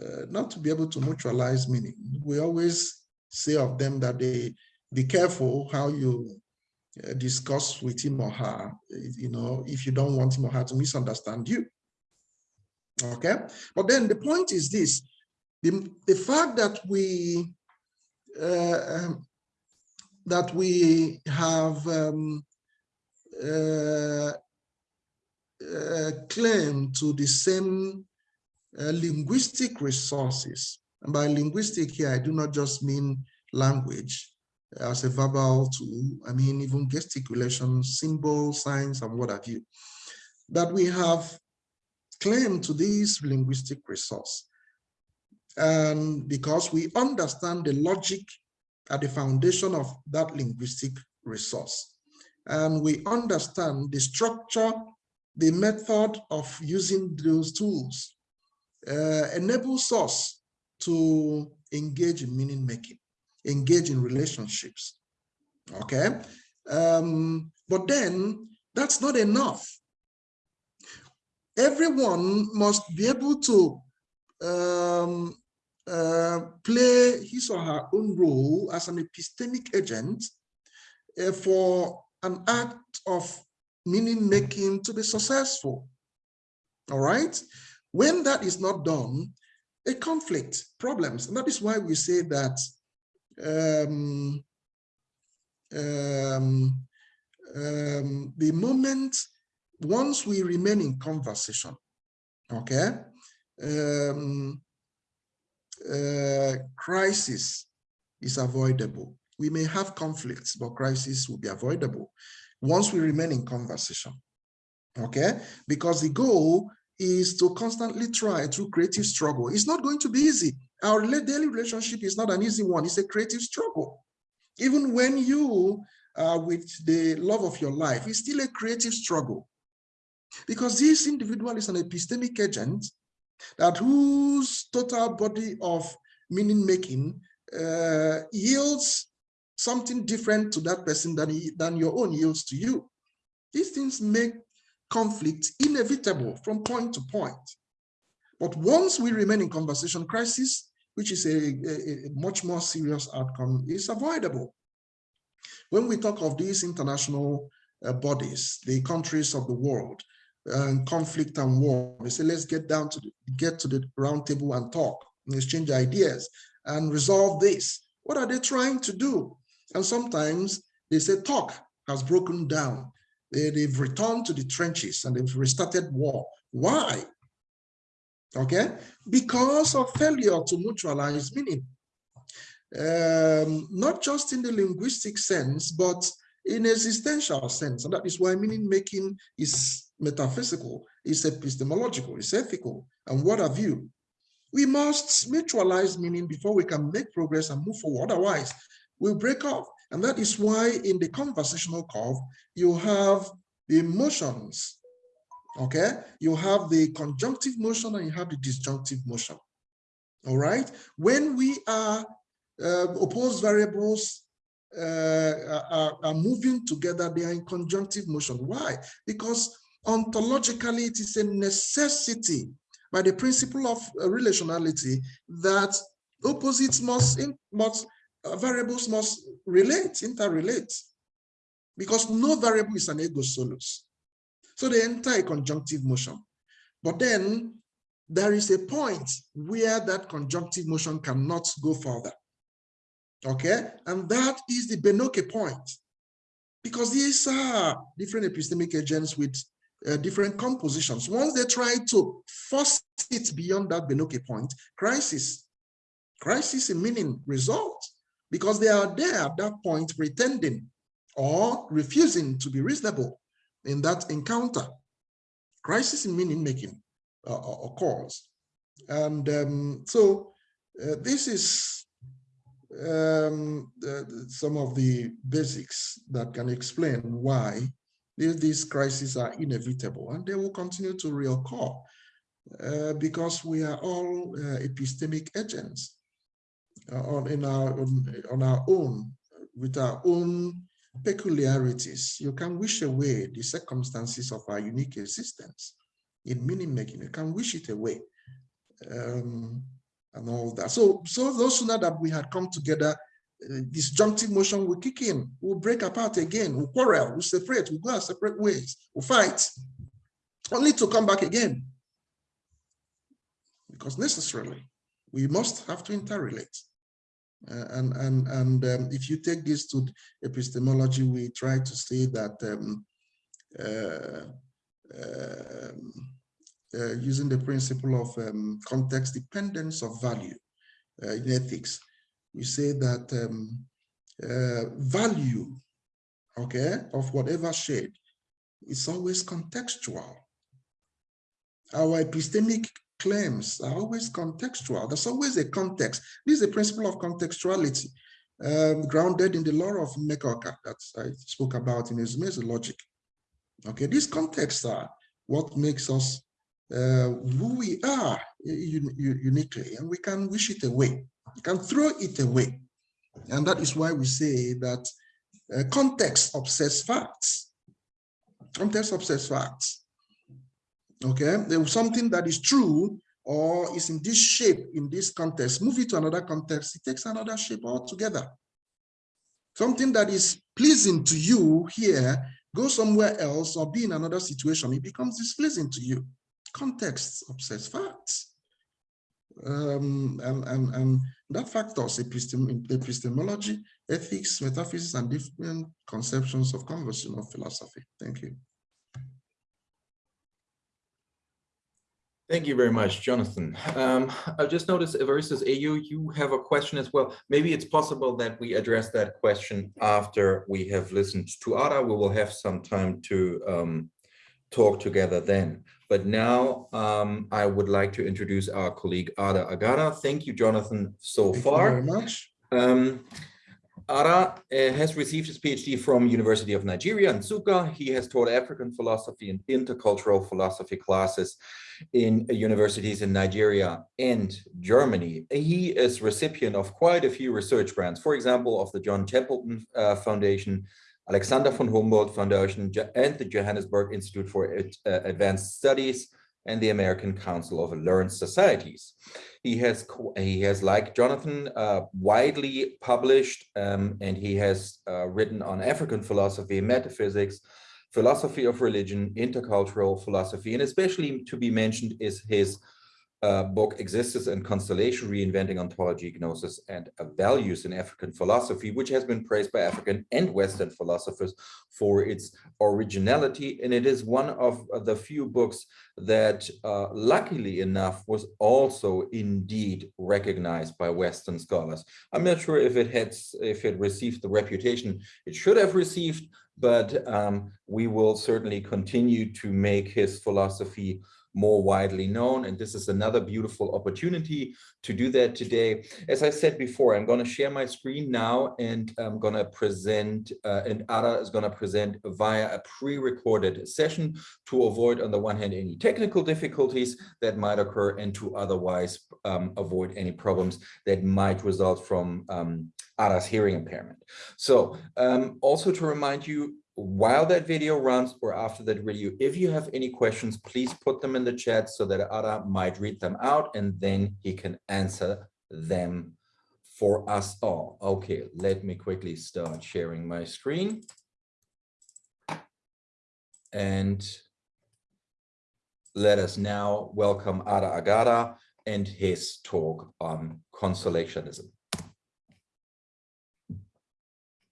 uh, not to be able to mutualize meaning, we always say of them that they be careful how you uh, discuss with him or her, you know, if you don't want him or her to misunderstand you. Okay, but then the point is this, the, the fact that we uh, um, that we have um, uh, uh, claim to the same uh, linguistic resources. And by linguistic here, I do not just mean language as a verbal tool, I mean even gesticulation, symbols, signs, and what have you. That we have claim to this linguistic resource. And because we understand the logic at the foundation of that linguistic resource. And we understand the structure, the method of using those tools uh, enables us to engage in meaning making, engage in relationships. Okay. Um, but then that's not enough everyone must be able to um, uh, play his or her own role as an epistemic agent uh, for an act of meaning making to be successful. All right. When that is not done, a conflict, problems. And that is why we say that um, um, um, the moment once we remain in conversation, okay, um, uh, crisis is avoidable. We may have conflicts, but crisis will be avoidable once we remain in conversation, okay? Because the goal is to constantly try through creative struggle. It's not going to be easy. Our daily relationship is not an easy one. It's a creative struggle. Even when you are with the love of your life, it's still a creative struggle. Because this individual is an epistemic agent that whose total body of meaning making uh, yields something different to that person than, he, than your own yields to you. These things make conflict inevitable from point to point. But once we remain in conversation, crisis, which is a, a, a much more serious outcome, is avoidable. When we talk of these international uh, bodies, the countries of the world, and conflict and war. They say, let's get down to the, get to the round table and talk and exchange ideas and resolve this. What are they trying to do? And sometimes they say talk has broken down. They, they've returned to the trenches and they've restarted war. Why? Okay, because of failure to mutualize meaning. Um, not just in the linguistic sense, but in existential sense. And that is why meaning making is metaphysical, it's epistemological, it's ethical, and what have you. We must mutualize meaning before we can make progress and move forward. Otherwise, we'll break off. And that is why in the conversational curve, you have the emotions, okay? You have the conjunctive motion and you have the disjunctive motion. All right. When we are uh, opposed variables uh, are, are moving together, they are in conjunctive motion. Why? Because ontologically, it is a necessity by the principle of uh, relationality that opposites must, must uh, variables must relate, interrelate, because no variable is an ego solus. So they enter a conjunctive motion. But then there is a point where that conjunctive motion cannot go further. Okay, and that is the Benoke point. Because these are different epistemic agents with uh, different compositions. Once they try to force it beyond that Benoke point, crisis, crisis in meaning result, because they are there at that point pretending or refusing to be reasonable in that encounter. Crisis in meaning making uh, occurs. And um, so uh, this is um, some of the basics that can explain why these, these crises are inevitable and they will continue to reoccur uh, because we are all uh, epistemic agents uh, on, in our, on, on our own, with our own peculiarities. You can wish away the circumstances of our unique existence in meaning making. You can wish it away um, and all that. So, so those sooner that we had come together, disjunctive motion will kick in, we'll break apart again, we'll quarrel, we'll separate, we'll go our separate ways, we'll fight, only to come back again. Because necessarily, we must have to interrelate. Uh, and and and um, if you take this to epistemology, we try to say that um, uh, um, uh, using the principle of um, context dependence of value uh, in ethics, we say that um, uh, value, okay, of whatever shade is always contextual. Our epistemic claims are always contextual. There's always a context. This is a principle of contextuality um, grounded in the law of Mmekọka that I spoke about in his logic. Okay, these contexts are what makes us uh, who we are uniquely, and we can wish it away. We can throw it away. And that is why we say that uh, context obsess facts. Context obsess facts. Okay, there was something that is true or is in this shape in this context, move it to another context, it takes another shape altogether. Something that is pleasing to you here go somewhere else or be in another situation, it becomes displeasing to you. Context obsess facts. Um, and, and, and that factors epistem epistemology, ethics, metaphysics, and different conceptions of conversational philosophy. Thank you. Thank you very much, Jonathan. Um, I just noticed Everestus AU, you have a question as well. Maybe it's possible that we address that question after we have listened to Ada. We will have some time to um, talk together then. But now um, I would like to introduce our colleague Ada Agada. Thank you, Jonathan, so Thank far. very much. Um, Ada uh, has received his PhD from University of Nigeria Nsukka. He has taught African philosophy and intercultural philosophy classes in universities in Nigeria and Germany. He is recipient of quite a few research grants, for example, of the John Templeton uh, Foundation, Alexander von Humboldt Foundation, and the Johannesburg Institute for uh, Advanced Studies, and the American Council of Learned Societies. He has, he has like Jonathan, uh, widely published, um, and he has uh, written on African philosophy, metaphysics, philosophy of religion, intercultural philosophy, and especially to be mentioned is his uh, book Existence and Consolation, Reinventing Ontology, Gnosis, and Values in African Philosophy, which has been praised by African and Western philosophers for its originality. And it is one of the few books that, uh, luckily enough, was also indeed recognized by Western scholars. I'm not sure if it had, if it received the reputation it should have received, but um, we will certainly continue to make his philosophy more widely known. And this is another beautiful opportunity to do that today. As I said before, I'm going to share my screen now and I'm going to present, uh, and Ada is going to present via a pre-recorded session to avoid, on the one hand, any technical difficulties that might occur and to otherwise um, avoid any problems that might result from um, Ada's hearing impairment. So um, also to remind you, while that video runs or after that video, if you have any questions, please put them in the chat so that Ada might read them out and then he can answer them for us all. Okay, let me quickly start sharing my screen. And let us now welcome Ada Agada and his talk on consolationism.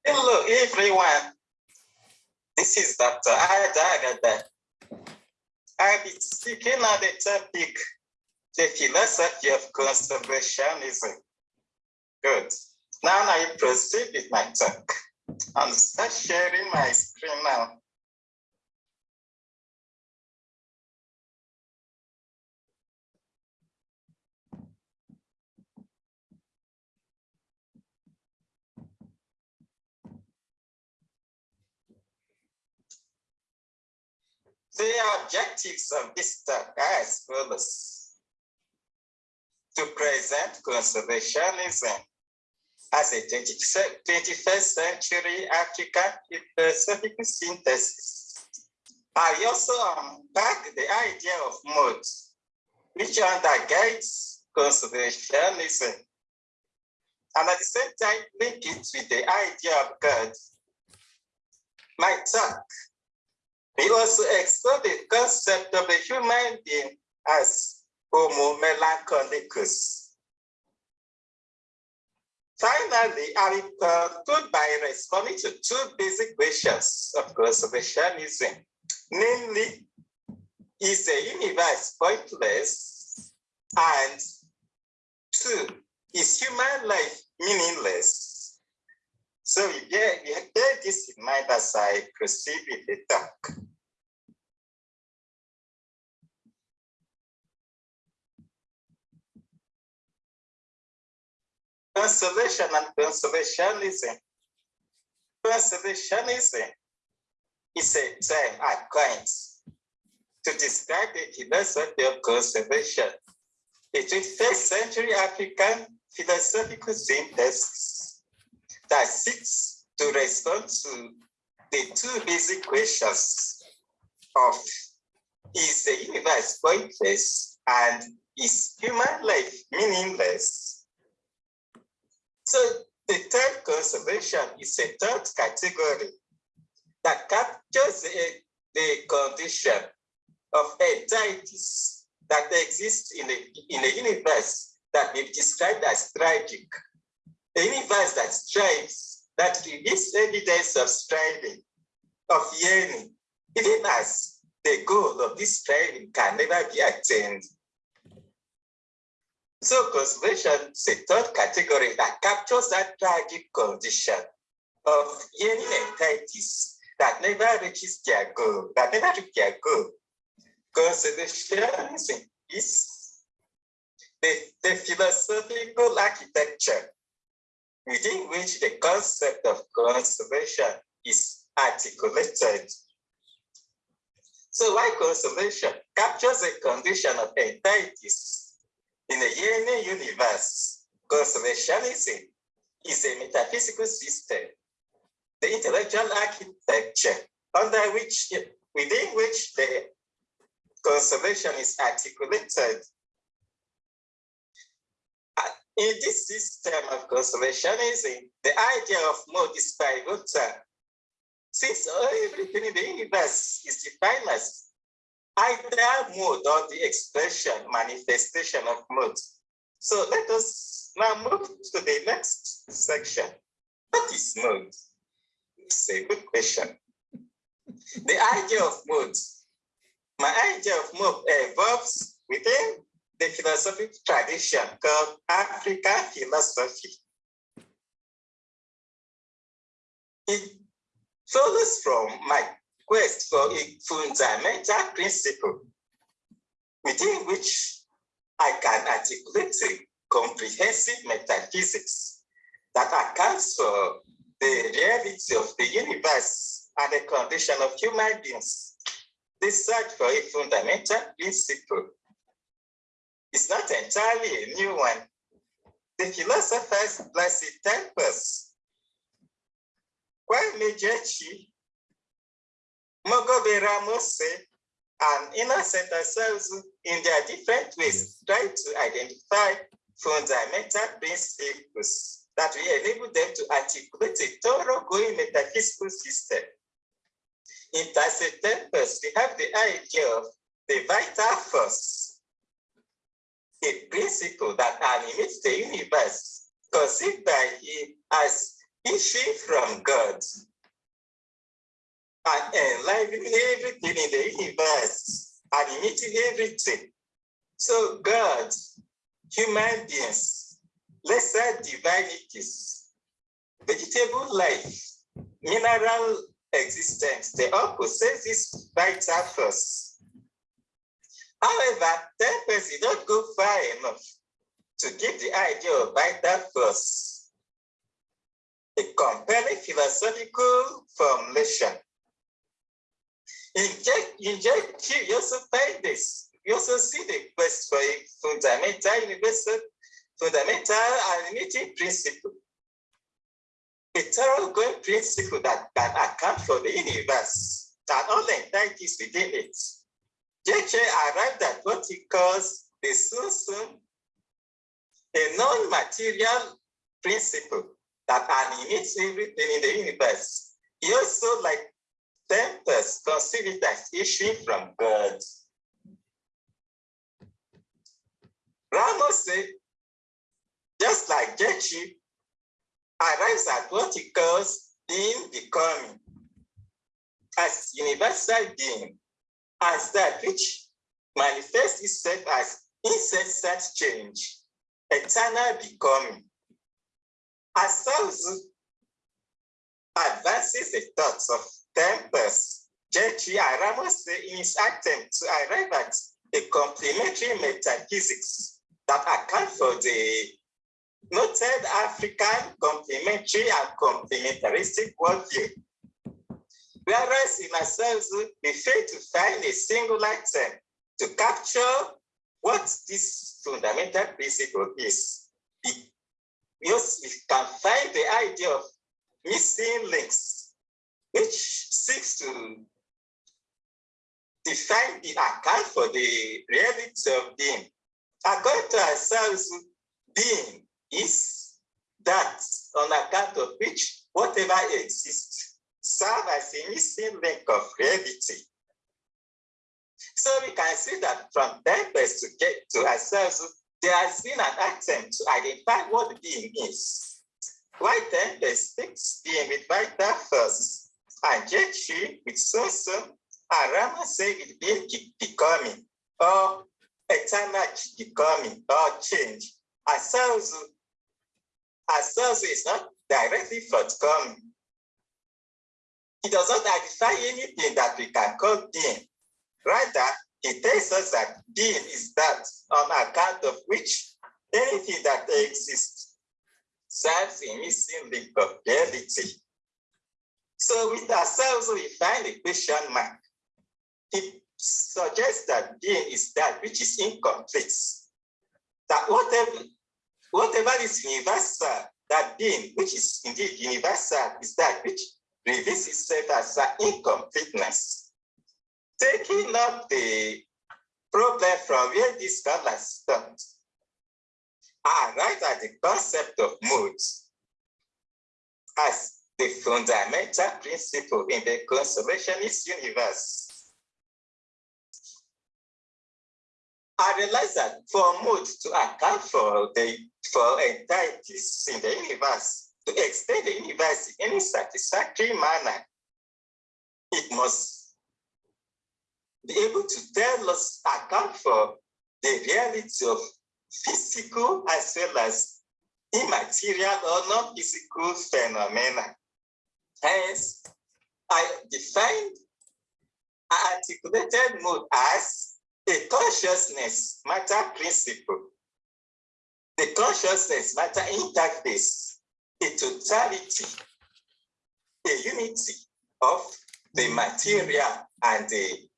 Hello, everyone. This is Dr. Ada Agada speaking on the topic, the philosophy of consolationism. Good. Now I proceed with my talk. I'm start sharing my screen now. The objectives of this as follows. To present consolationism as a 21st century African philosophical synthesis. I also unpack the idea of mood, which undergirds consolationism, and at the same time link it with the idea of God. My talk we also the concept of the human being as Homo melancholicus. Finally, I conclude by responding to two basic questions of consolationism, namely, is the universe pointless? And two, is human life meaningless? So we bear this in mind as I proceed with the talk. Consolation and consolationism. Consolationism is a term I coined to describe the philosophy of consolation, a 21st century African philosophical synthesis that seeks to respond to the two basic questions of is the universe pointless and is human life meaningless? So the third consolation is a third category that captures the, the condition of entities that exist in a, in a universe that be described as tragic. A universe that strives, that reveals evidence of striving, of yearning, even as the goal of this striving can never be attained. So consolation is a third category that captures that tragic condition of yearning entities that never reaches their goal, that never reach their goal. Consolationism is the, the philosophical architecture within which the concept of consolation is articulated. So why consolation captures a condition of entities in the yearning universe, consolationism is a metaphysical system, the intellectual architecture under which, within which the consolation is articulated. In this system of consolationism, the idea of mood is pivotal. Since everything in the universe is defined as either mood or the expression, manifestation of mood. So let us now move to the next section. What is mood? It's a good question. The idea of mood. My idea of mood evolves within the philosophic tradition called African philosophy. It follows from my quest for a fundamental principle within which I can articulate a comprehensive metaphysics that accounts for the reality of the universe and the condition of human beings. This search for a fundamental principle is not entirely a new one. The philosophers Placide Tempels, Kwame Gyekye, Mogobe Ramose, and Innocent Asouzu in their different ways try to identify fundamental principles that will enable them to articulate a thoroughgoing metaphysical system. In Tacit Tempels, we have the idea of the vital force, a principle that animates the universe, conceived by him as issuing from God and enlivening everything in the universe, animating everything. So God, human beings, lesser divinities, vegetable life, mineral existence, they all possess this vital force. However, Tempels did not go far enough to give the idea of vital force a compelling philosophical formulation. In Jack, you also find this. You also see the quest for a fundamental universal, fundamental and limiting principle. A thoroughgoing principle that can account for the universe and all the entities within it. Gyekye arrived at what he calls the sunsum, a non-material principle that animates everything in the universe. He also, like Tempels, it as issuing from God. Ramose said, just like Gyekye, arrives at what he calls being becoming as universal being, as that which manifests itself as incessant change, eternal becoming. Asouzu advances the thoughts of Tempels, Gyekye Ramose in his attempt to arrive at a complementary metaphysics that account for the noted African complementary and complementaristic worldview. Whereas in Asouzu, we fail to find a single item to capture what this fundamental principle is. We, we can find the idea of missing links, which seeks to define the account for the reality of being. According to ourselves, being is that on account of which whatever exists serve as a missing link of reality. So we can see that from Tempest to get to ourselves, there has been an attempt to identify what being is. Why Tempels speaks being with vital force, and Gyekye with Soso, and Ramose with being becoming, or oh, eternal becoming, or oh, change. Asouzu ourselves is not directly forthcoming. It does not identify anything that we can call being. Rather, it tells us that being is that on account of which anything that exists serves missing link of. So with Asouzu, we find a question mark. It suggests that being is that which is incomplete. That whatever Whatever is universal, that being, which is indeed universal, is that which reveals itself as an incompleteness. Taking up the problem from where these scholars stopped, Ah, arrived at the concept of moods as the fundamental principle in the conservationist universe. I realized that for mood to account for the for entities in the universe, to extend the universe in any satisfactory manner, it must be able to tell us, account for the reality of physical as well as immaterial or non-physical phenomena. Hence, I defined articulated mood as a consciousness matter principle, the consciousness matter interface, a totality, a unity of the material and the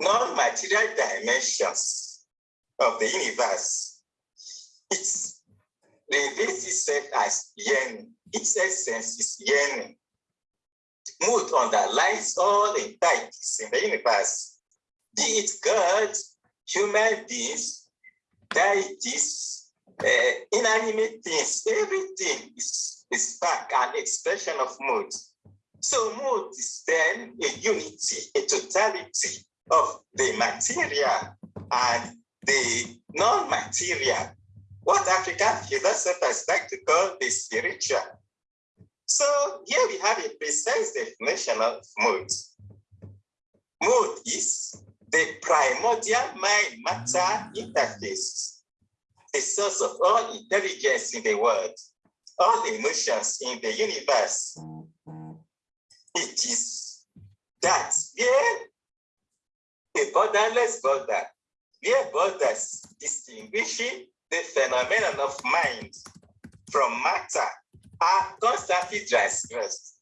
non-material dimensions of the universe. It's the reveals itself as yearning. Its essence is yearning. Mood underlies all entities in the universe, be it God, human beings, deities, uh, inanimate things, everything is, is back an expression of mood. So mood is then a unity, a totality of the material and the non-material, what African like to call the spiritual. So here we have a precise definition of mood. Mood is the primordial mind matter interface, the source of all intelligence in the world, all emotions in the universe. It is that where a borderless border, where borders distinguishing the phenomenon of mind from matter are constantly transgressed,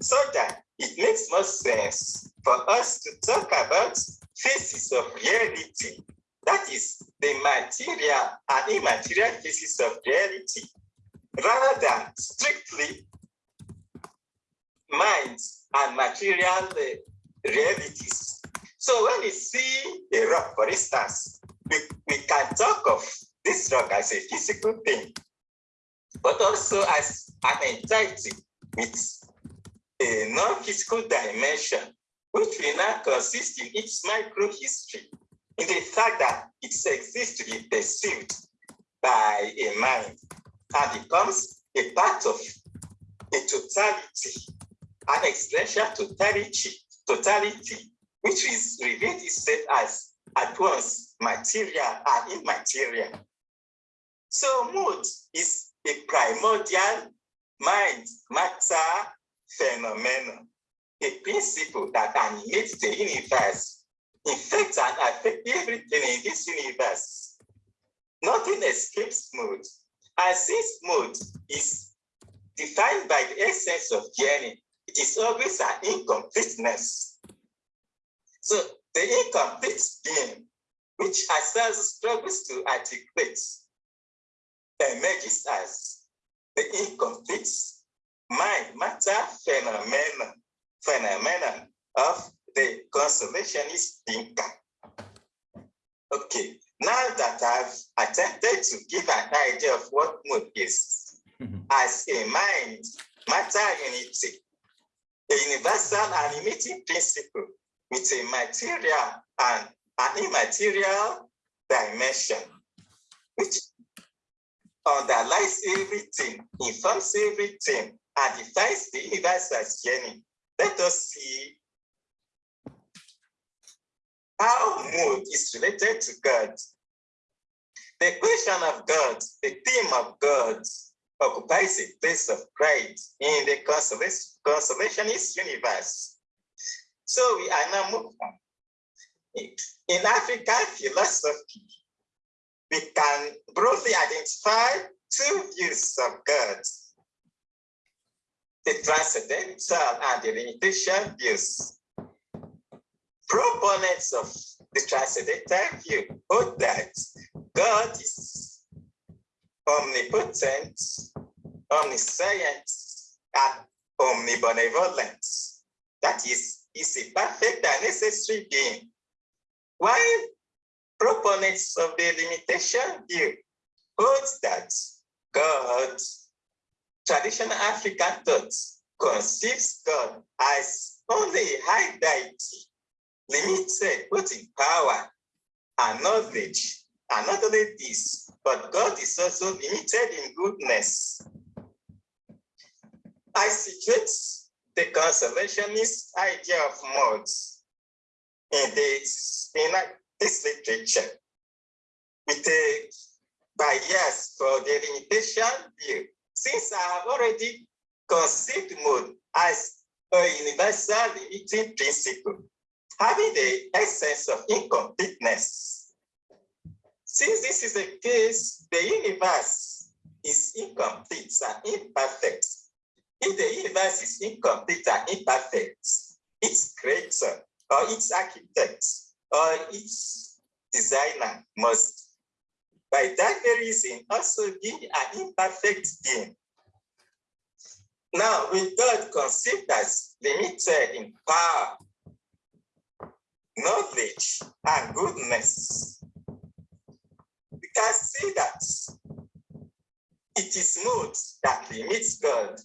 so that it makes more sense for us to talk about phases of reality, that is the material and immaterial phases of reality, rather than strictly minds and material uh, realities. So when we see a rock, for instance, we, we can talk of this rock as a physical thing, but also as an entity with a non-physical dimension, which will now consist in its micro-history, in the fact that it exists to be perceived by a mind and becomes a part of a totality, an expression totality, totality, which is revealed itself as at once material and immaterial. So mood is a primordial mind matter phenomenon, a principle that animates the universe, infects and affects everything in this universe. Nothing escapes mood. And since mood is defined by the essence of journey, it is always an incompleteness. So the incomplete being, which Asouzu struggles to articulate, emerges as the incomplete mind matter phenomenon, phenomenon of the consolationist thinker. Okay, now that I've attempted to give an idea of what mood is Mhm. as a mind matter unity, a universal animating principle with a material and an immaterial dimension, which underlies everything, informs everything, and defines the universe as journey. Let us see how mood is related to God. The question of God, the theme of God, occupies a place of pride in the consolationist universe. So we are now moving on. In African philosophy, we can broadly identify two views of God. The transcendental and the limitation views. Proponents of the transcendental view hold that God is omnipotent, omniscient, and omnibenevolent. That is, is a perfect and necessary being. While proponents of the limitation view holds that God, traditional African thought, conceives God as only a high deity, limited both in power and knowledge. And not only this, but God is also limited in goodness. I situate the consolationist idea of moods in this, in this literature with a bias for the limitation view, since I have already conceived mood as a universal limiting principle having the essence of incompleteness. Since this is the case, the universe is incomplete and imperfect. If the universe is incomplete and imperfect, its creator or its architect or its designer must, by that very reason, also be an imperfect being. Now, with God conceived as limited in power, knowledge, and goodness, we can see that it is mood that limits God.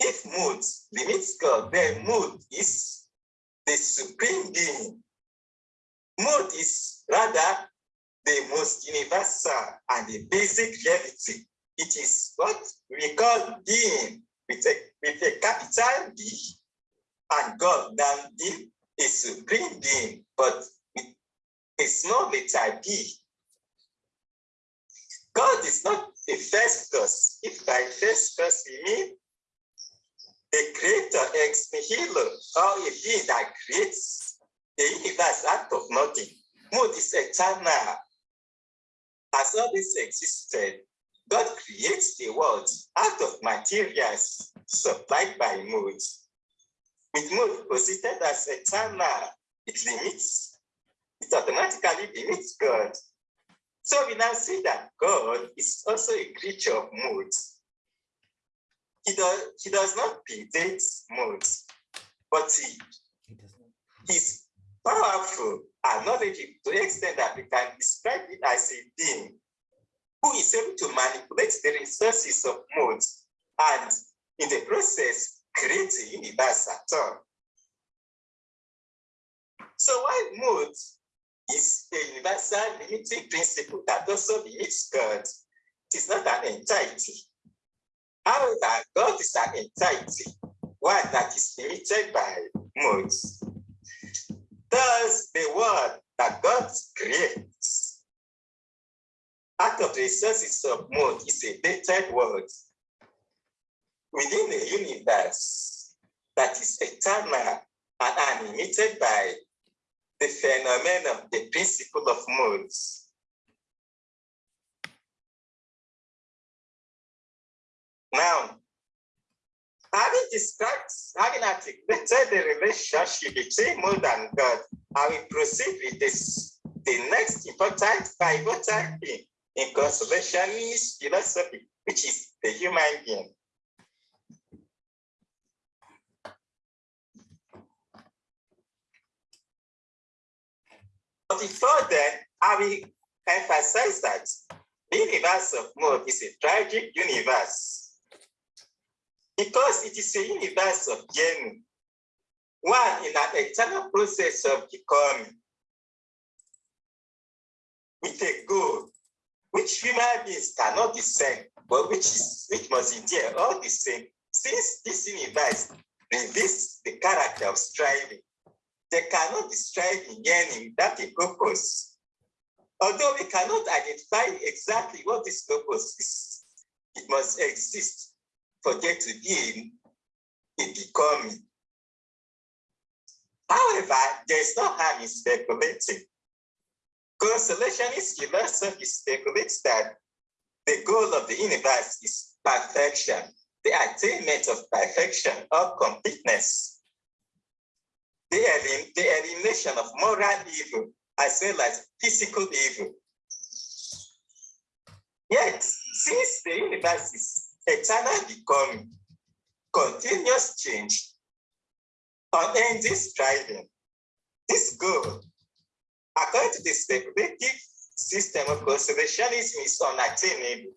If mood limits God, then mood is the supreme being. Mood is rather the most universal and the basic reality. It is what we call being with a, with a capital B and God then being a supreme being, but a small letter b. God is not a first cause. If by first cause we mean a creator ex nihilo, or a being that creates the universe out of nothing. Mood is eternal. As all this existed, God creates the world out of materials supplied by mood. With mood posited as eternal, it limits, it automatically limits God. So we now see that God is also a creature of mood. He does, he does not predate mood, but he, he's powerful and knowledgeable to the extent that we can describe it as a being who is able to manipulate the resources of mood and in the process create a universe at all. So while mood is a universal limiting principle that also limits God, it is not an entity. However, God is an entity, one that is limited by modes. Thus, the world that God creates out of the resources of mood is a dated world within a universe that is eternal and animated by the phenomenon, of the principle of moods. Now, having described, having articulated the relationship between mood and God, I will proceed with this, the next important pivotal thing in consolationist philosophy, which is the human being. But before then, I will emphasize that the universe of mood is a tragic universe because it is a universe of journey, one in an eternal process of becoming with a goal which human beings cannot discern, but which is which must endure all the same. Since this universe reveals the character of striving, they cannot be striving yearning without a purpose. Although we cannot identify exactly what this purpose is, it must exist for there to be a becoming. However, there is no harm in speculating. Consolationist philosophy speculates that the goal of the universe is perfection, the attainment of perfection or completeness the, elim the elimination of moral evil as well as physical evil. Yet, since the universe is eternal becoming, continuous change, unending striving, this goal, according to the speculative system of consolationism, is unattainable.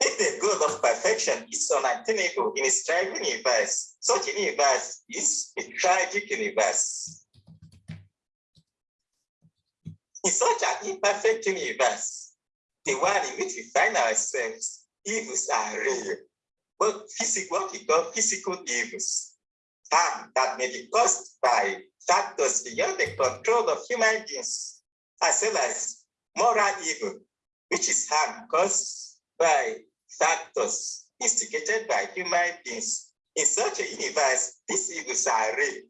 If the goal of perfection is unattainable in a striving universe, such a universe is a tragic universe. In such an imperfect universe, the one in which we find ourselves, evils are real, but physical, what we call physical evils, harm that may be caused by factors beyond the control of human beings, as well as moral evil, which is harm caused by factors instigated by human beings. In such a universe, these evils are real.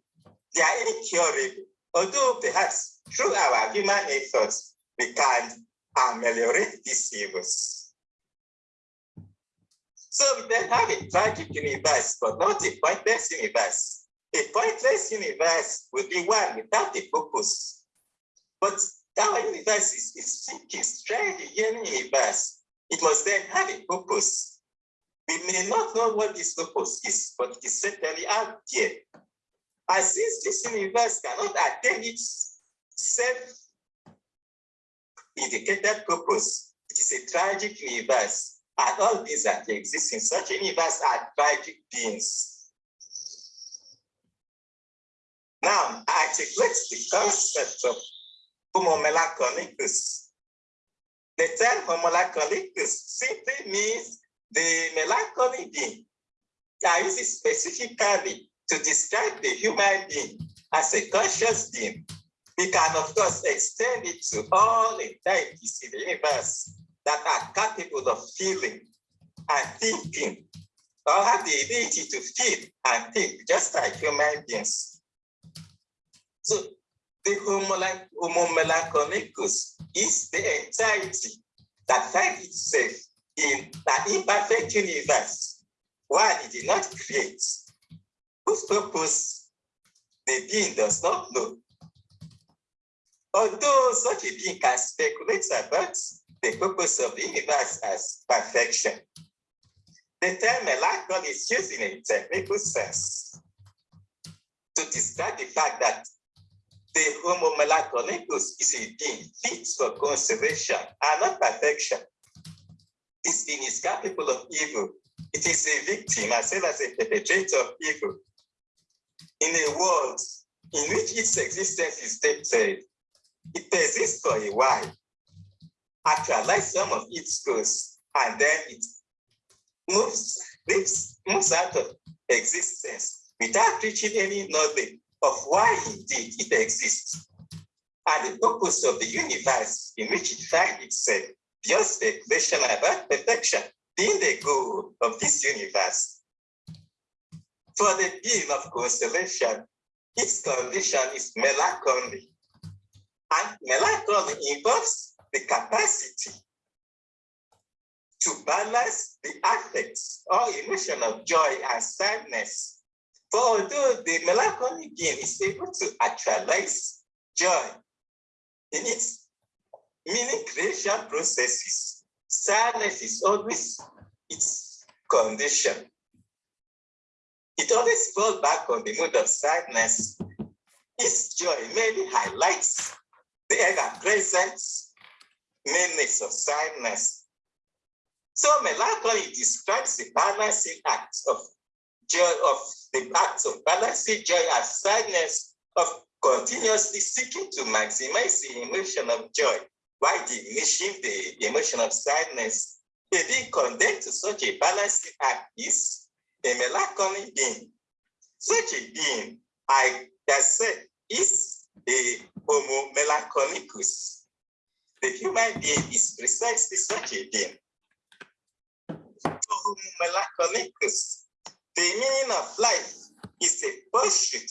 They are incurable although perhaps through our human efforts, we can ameliorate these evils. So we then have a tragic universe, but not a pointless universe. A pointless universe would be one without a purpose. But our universe is, is thinking, strange, universe. It must then have a purpose. We may not know what this purpose is, but it is certainly out there. And since this universe cannot attain its self-indicated purpose, it is a tragic universe. All these that exist in such universe are tragic beings. Now, I articulate the concept of homo melancholicus. The term homo melancholicus simply means the melancholy being. I use it specifically to describe the human being as a conscious being. We can, of course, extend it to all entities in the universe that are capable of feeling and thinking, or have the ability to feel and think, just like human beings. So the Homo melancholicus is the entirety that finds itself in an imperfect universe, one it did not create, whose purpose the being does not know. Although such a being can speculate about the purpose of the universe as perfection, the term melancholy is used in a technical sense to describe the fact that the Homo melancholicus is a being fit for consolation and not perfection. This being is capable of evil. It is a victim as well as a perpetrator of evil. In a world in which its existence is dated, it persists for a while, actualize some of its goals, and then it moves, lives, moves out of existence without reaching any knowledge of why indeed it exists and the purpose of the universe in which it finds itself beyond speculation about perfection being the goal of this universe. For the being of consolation, its condition is melancholy. And melancholy involves the capacity to balance the affects or emotion of joy and sadness. For although the melancholy being is able to actualize joy in its meaning creation processes, sadness is always its condition. It always falls back on the mood of sadness. Its joy mainly highlights the ever-present meanness of sadness. So melancholy describes the balancing act of joy, of the act of balancing joy and sadness, of continuously seeking to maximize the emotion of joy while diminishing the emotion of sadness. A being condemned to such a balancing act is a melancholy being. Such a being, I say, is a homo melancholicus. The human being is precisely such a being. Homo melancholicus, the meaning of life is a pursuit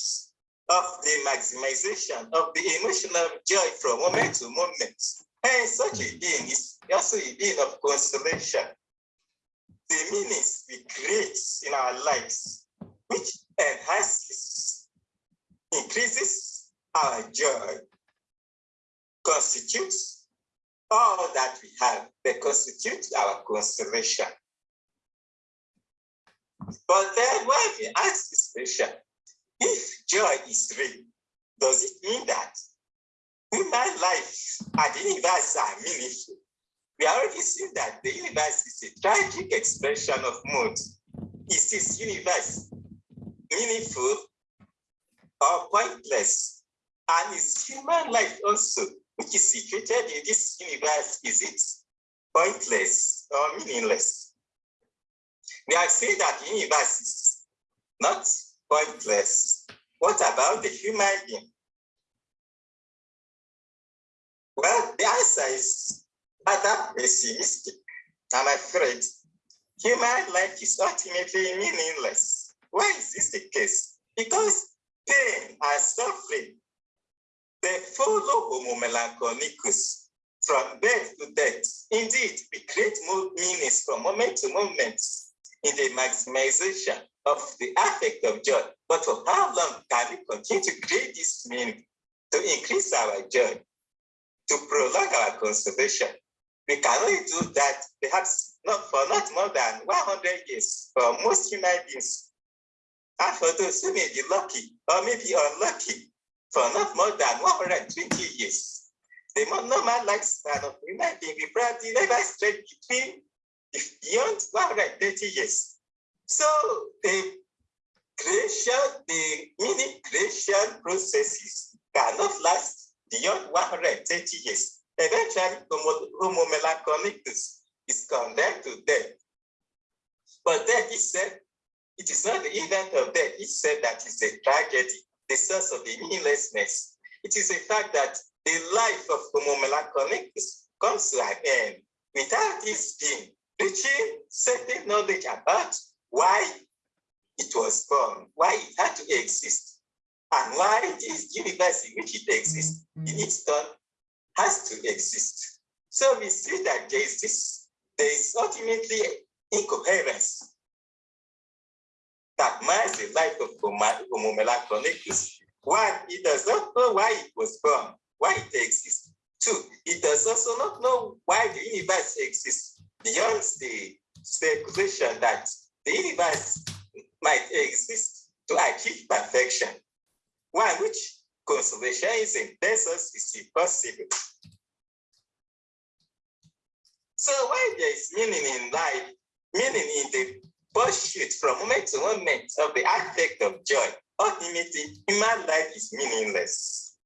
of the maximization of the emotional joy from moment to moment. And such a being is also a being of consolation. The meanings we create in our lives, which enhances, increases our joy, constitutes all that we have, they constitute our consolation. But then when we ask this question, if joy is real, does it mean that human life and the universe are meaningful? We already seen that the universe is a tragic expression of mood. Is this universe meaningful or pointless? And is human life also, which is situated in this universe, is it pointless or meaningless? We have seen that the universe is not pointless. What about the human being? Well, the answer is rather pessimistic. I'm afraid human life is ultimately meaningless. Why is this the case? Because pain and suffering They follow Homo melancholicus from birth to death. Indeed, we create more meanings from moment to moment in the maximization of the affect of joy. But for how long can we continue to create this meaning to increase our joy, to prolong our consolation? We can only do that perhaps not for not more than 100 years for most human beings. And for those who may be lucky or maybe unlucky, for not more than 120 years. The normal lifespan of human being probably never stretched between beyond 130 years. So the creation, the meaning creation processes cannot last beyond 130 years. Eventually, Homo, melancholicus is condemned to death. But death is said, it is not the event of death, it's said that it's a tragedy, the source of the meaninglessness. It is a fact that the life of Homo melancholicus comes to an end without this being reaching certain knowledge about why it was born, why it had to exist, and why this universe in which it exists in mm-hmm. its turn has to exist. So we see that there is this, there is ultimately incoherence that marks the life of Homo melancholicus. One, it does not know why it was born, why it exists. Two, it does also not know why the universe exists beyond the speculation that the universe might exist to achieve perfection. One which consolationism tells us is impossible. So why there is meaning in life, meaning in the pursuit from moment to moment of the aspect of joy, ultimately human life is meaningless.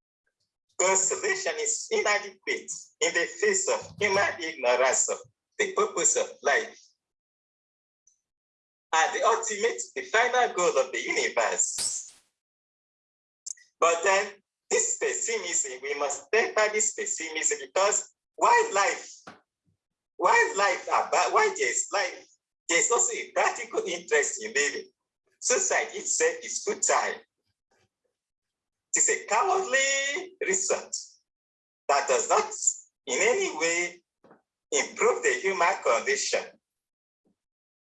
Consolation is inadequate in the face of human ignorance of the purpose of life. And the ultimate, the final goal of the universe. But then this pessimism, we must temper this pessimism because why life? Why life about why there's life? There's also a practical interest in living. Suicide itself is futile. It is a cowardly resort that does not in any way improve the human condition.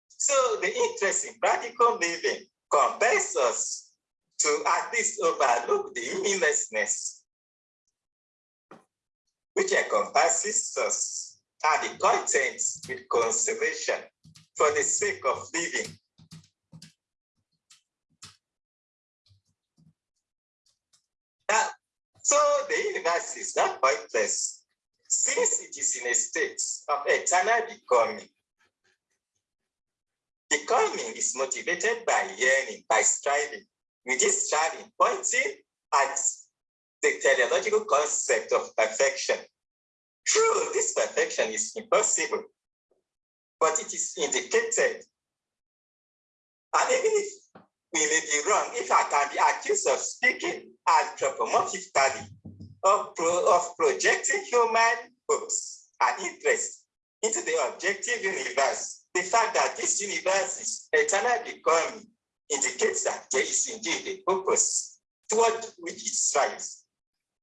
So the interest in practical living compels us to at least overlook the meaninglessness which encompasses us and the contents with consolation for the sake of living. Now, so the universe is not pointless since it is in a state of eternal becoming. Becoming is motivated by yearning, by striving, with this striving pointing at the teleological concept of perfection. True, this perfection is impossible, but it is indicated. And even if we may be wrong, if I can be accused of speaking anthropomorphically, of, pro, of projecting human hopes and interests into the objective universe, the fact that this universe is eternal becoming indicates that there is indeed a purpose toward which it strives.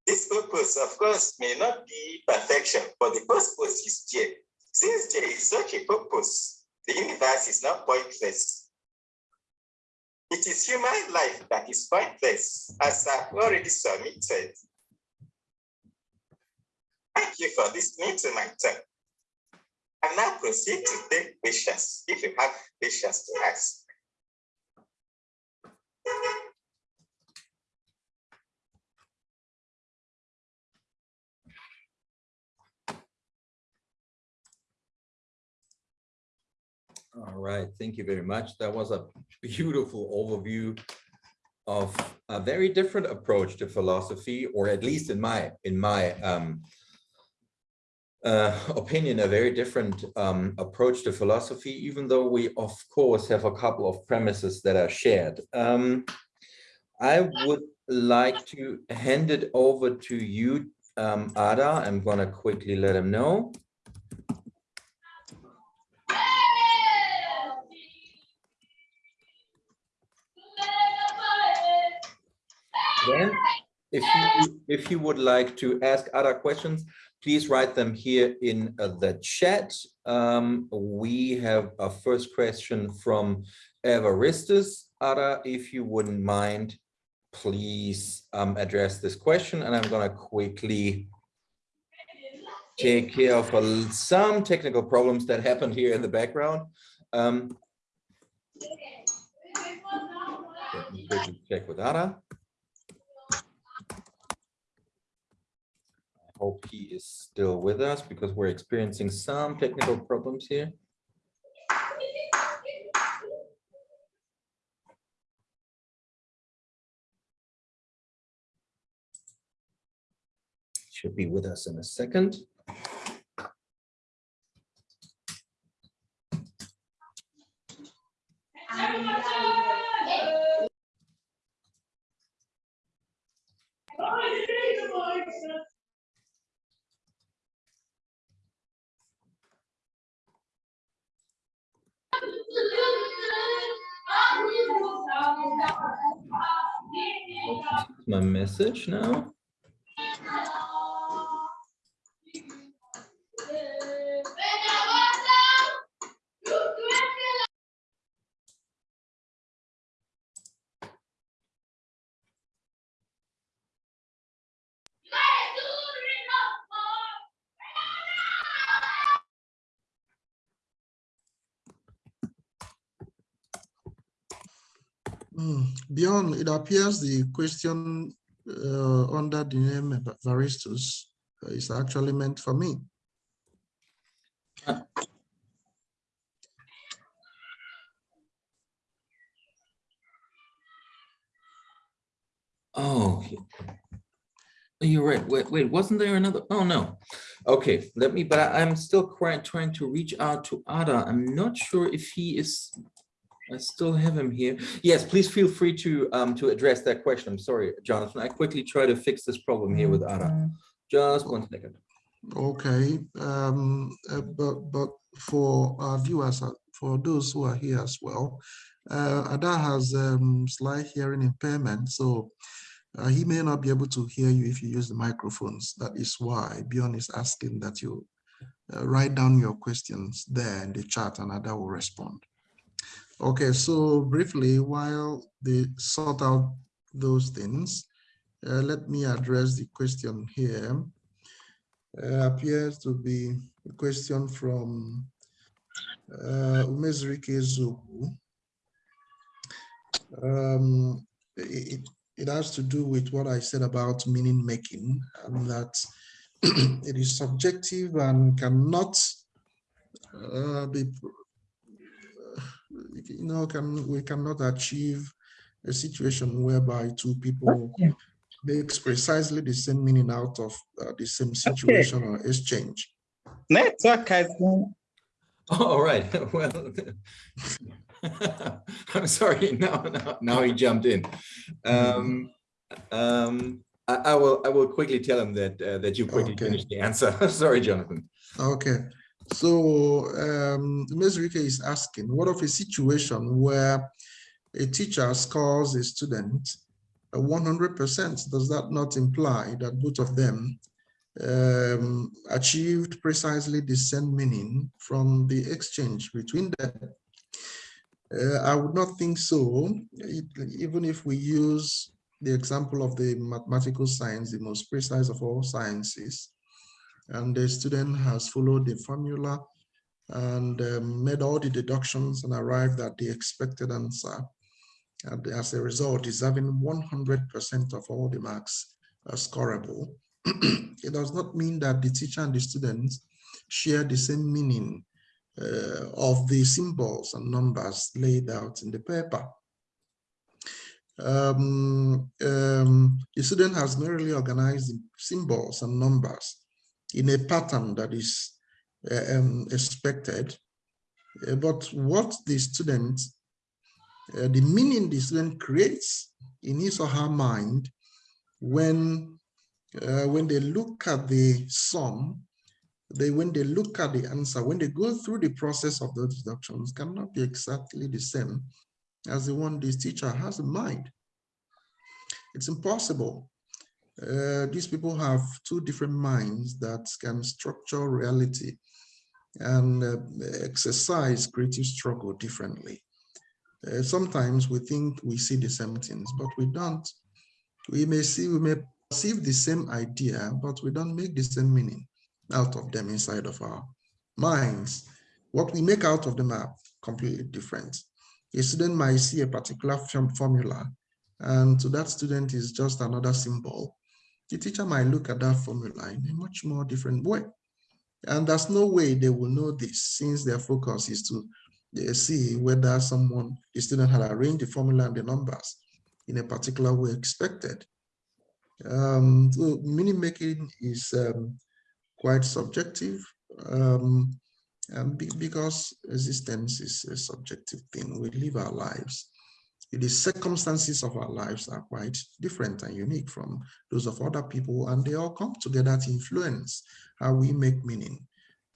This purpose, of course, may not be perfection, but the purpose is there. Since there is such a purpose, the universe is not pointless. It is human life that is pointless, as I've already submitted. Thank you for listening to my talk. I now proceed to take questions, if you have questions to ask. All right, thank you very much. That was a beautiful overview of a very different approach to philosophy, or at least in my in my um, uh, opinion, a very different um, approach to philosophy, even though we, of course, have a couple of premises that are shared. Um, I would like to hand it over to you, um, Ada. I'm going to quickly let him know. Then, if you, if you would like to ask other questions, please write them here in uh, the chat. Um, we have a first question from Evaristus. Ada, if you wouldn't mind, please um, address this question, and I'm going to quickly take care of uh, some technical problems that happened here in the background. Um, check with Ada. Hope he is still with us because we're experiencing some technical problems here. Should be with us in a second. My message now. Mm, Beyond, it appears the question uh, under the name Varistus uh, is actually meant for me. Oh, okay. You're right. Wait, wait, wasn't there another? Oh, no. Okay, let me, but I'm still quite trying to reach out to Ada. I'm not sure if he is, I still have him here. Yes, please feel free to um to address that question. I'm sorry, Jonathan. I quickly try to fix this problem here with Ada. Just one second. Okay, um, uh, but but for our viewers, uh, for those who are here as well, uh, Ada has um, slight hearing impairment, so uh, he may not be able to hear you if you use the microphones. That is why Bjorn is asking that you uh, write down your questions there in the chat, and Ada will respond. Okay, so briefly, while they sort out those things, uh, let me address the question here uh, appears to be a question from uh, Umezrike. Um, it, it has to do with what I said about meaning making and that it is subjective and cannot uh, be, you know, can we cannot achieve a situation whereby two people makes precisely the same meaning out of uh, the same situation or exchange. Network has been Oh, All right, well. I'm sorry, now, now, now he jumped in. Um, um, I, I will, I will quickly tell him that, uh, that you quickly Okay. finished the answer. Sorry, Jonathan. Okay, so um, Ms. Rike is asking, what of a situation where a teacher scores a student 100%? Does that not imply that both of them um, achieved precisely the same meaning from the exchange between them? Uh, I would not think so, It- even if we use the example of the mathematical science, the most precise of all sciences, and the student has followed the formula and um, made all the deductions and arrived at the expected answer. And as a result, deserving 100% of all the marks are scoreable. it does not mean that the teacher and the students share the same meaning uh, of the symbols and numbers laid out in the paper. Um, um, the student has merely organized the symbols and numbers in a pattern that is uh, um, expected. Uh, but what the student, uh, the meaning the student creates in his or her mind when, uh, when they look at the sum, they when they look at the answer, when they go through the process of those deductions cannot be exactly the same as the one this teacher has in mind. It's impossible Uh, these people have two different minds that can structure reality and uh, exercise creative struggle differently. Uh, sometimes we think we see the same things, but we don't. We may see, we may perceive the same idea, but we don't make the same meaning out of them inside of our minds. What we make out of them are completely different. A student might see a particular formula, and to that student is just another symbol. The teacher might look at that formula in a much more different way. And there's no way they will know this since their focus is to uh, see whether someone, the student had arranged the formula and the numbers in a particular way expected. Um, so meaning making is um, quite subjective um, be, because existence is a subjective thing. We live our lives. The circumstances of our lives are quite different and unique from those of other people, and they all come together to influence how we make meaning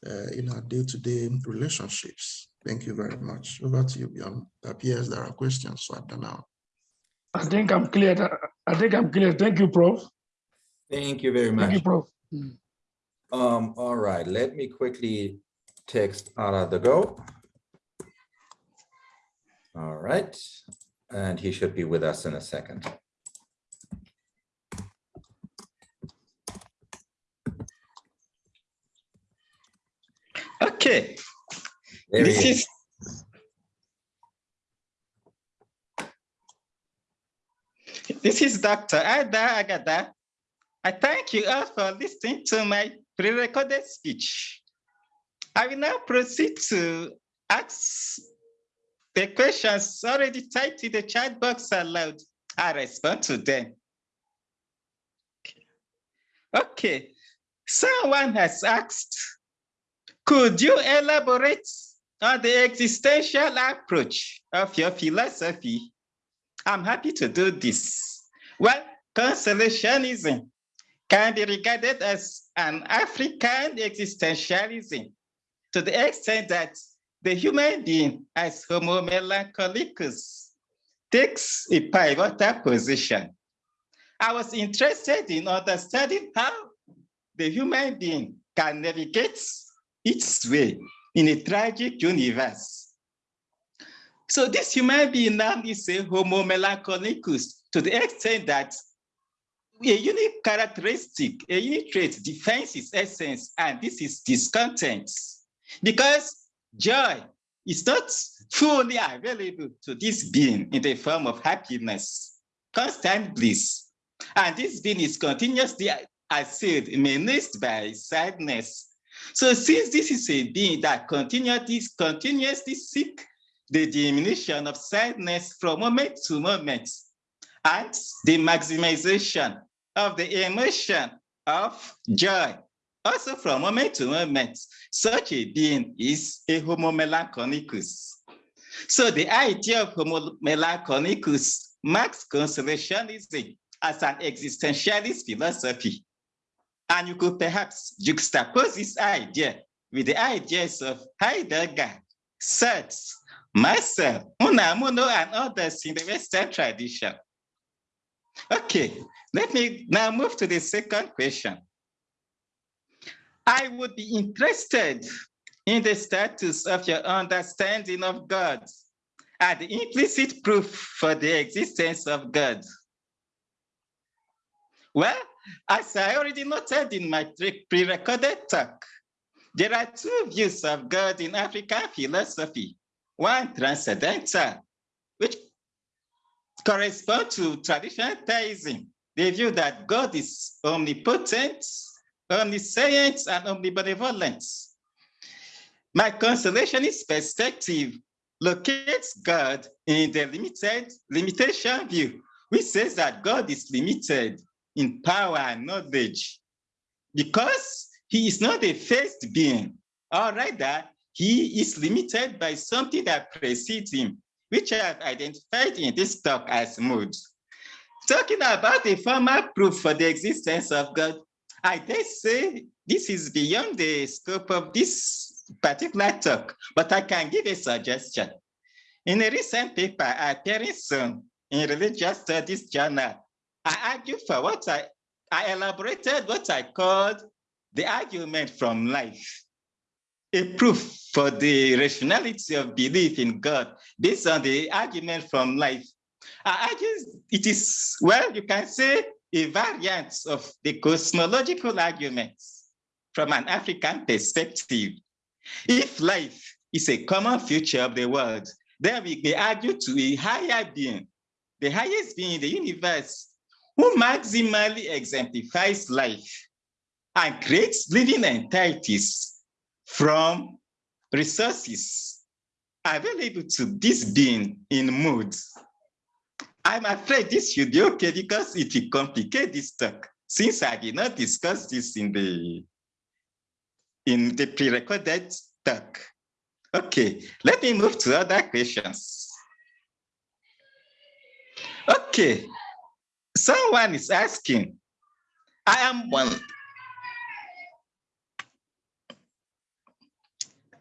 uh, in our day-to-day -day relationships. Thank you very much. Over to you, Bjorn. It appears there are questions, so I don't know. I think I'm clear. I think I'm clear. Thank you, Prof. Thank you very much. Thank you, Prof. Um, all right, let me quickly text Ada the go. All right, and he should be with us in a second. Okay. There this is. is This is Dr. Ada Agada. I thank you all for listening to my pre-recorded speech. I will now proceed to ask the questions already typed in the chat box are aloud. I respond to them. Okay, someone has asked, could you elaborate on the existential approach of your philosophy? I'm happy to do this. Well, consolationism can be regarded as an African existentialism to the extent that the human being as homo melancholicus takes a pivotal position. I was interested in understanding how the human being can navigate its way in a tragic universe. So this human being now is a homo melancholicus to the extent that a unique characteristic, a unique trait defines its essence, and this is discontent. Because joy is not fully available to this being in the form of happiness, constant bliss. And this being is continuously assailed, menaced by sadness. So since this is a being that continuously, continuously seek the diminution of sadness from moment to moment, and the maximization of the emotion of joy, also from moment to moment, such a being is a homo melancholicus. So the idea of homo melancholicus marks consolationism as an existentialist philosophy. And you could perhaps juxtapose this idea with the ideas of Heidegger, Sartre, Marcel, Unamuno, and others in the Western tradition. Okay, let me now move to the second question. I would be interested in the status of your understanding of God and the implicit proof for the existence of God. Well, as I already noted in my pre-recorded talk, there are two views of God in African philosophy. One transcendental, which correspond to traditional theism, the view that God is omnipotent, omniscient, and omnibenevolent. My consolationist perspective locates God in the limited limitation view, which says that God is limited in power and knowledge because he is not a first being, or rather, he is limited by something that precedes him, which I have identified in this talk as mood. Talking about the formal proof for the existence of God, I dare say this is beyond the scope of this particular talk, but I can give a suggestion. In a recent paper appearing soon in Religious Studies Journal, I argue for what I I elaborated what I called the argument from life, a proof for the rationality of belief in God based on the argument from life. I argue it is, well, you can say a variant of the cosmological arguments from an African perspective. If life is a common feature of the world, then we may argue to a higher being, the highest being in the universe, who maximally exemplifies life and creates living entities from resources available to this being in moods. I'm afraid this should be okay because it will complicate this talk since I did not discuss this in the in the pre-recorded talk. Okay, let me move to other questions. Okay, someone is asking, I am one.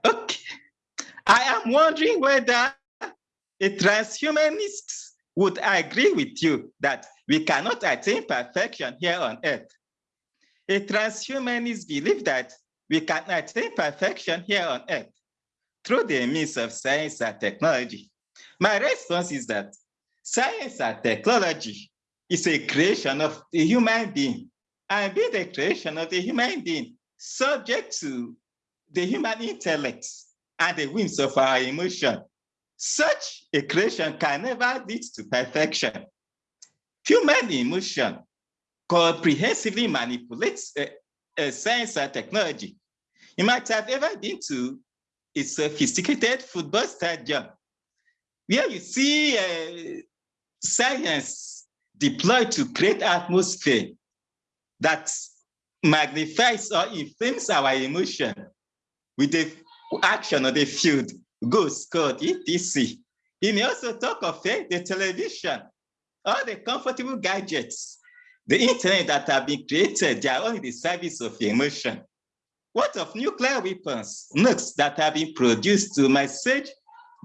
Okay, I am wondering whether a transhumanist would I agree with you that we cannot attain perfection here on earth. A transhumanist believe that we can attain perfection here on earth through the means of science and technology. My response is that science and technology is a creation of the human being and being the creation of the human being subject to the human intellect and the whims of our emotion. Such a creation can never lead to perfection. Human emotion comprehensively manipulates uh, uh, science and technology. You might have ever been to a sophisticated football stadium where you see uh, science deployed to create atmosphere that magnifies or inflames our emotion with the action of the field, go scored, etc. He may also talk of uh, the television, all the comfortable gadgets, the internet that have been created, they are in the service of emotion. What of nuclear weapons, nukes that have been produced to massage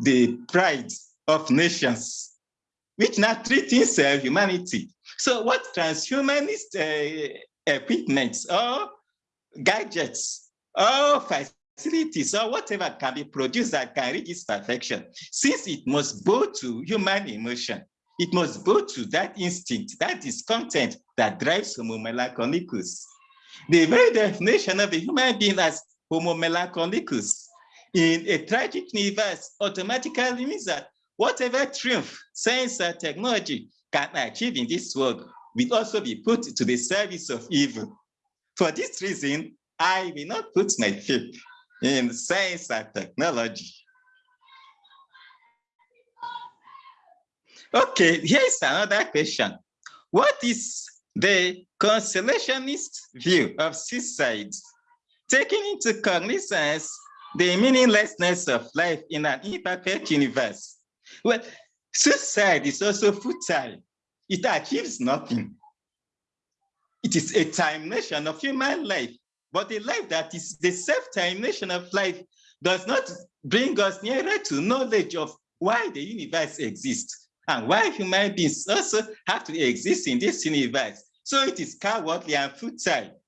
the pride of nations, which now threatens uh, humanity? So what transhumanist uh, equipments or gadgets or facilities or whatever can be produced that can reach its perfection, since it must go to human emotion, it must go to that instinct, that discontent that drives Homo melancholicus. The very definition of a human being as homo melancholicus in a tragic universe automatically means that whatever triumph science and technology can achieve in this world will also be put to the service of evil. For this reason, I will not put my faith in science and technology. Okay, here's another question. What is the consolationist view of suicide, taking into cognizance the meaninglessness of life in an imperfect universe. Well, suicide is also futile. It achieves nothing. It is a termination of human life, but a life that is the self-termination of life does not bring us nearer to knowledge of why the universe exists and why human beings also have to exist in this universe. So it is cowardly and futile.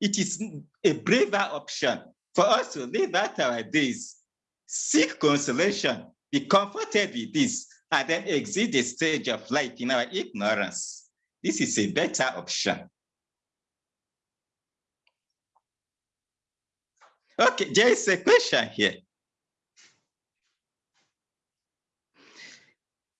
It is a braver option for us to live out our days, seek consolation, be comforted with this, and then exit the stage of life in our ignorance. This is a better option. Okay, there is a question here.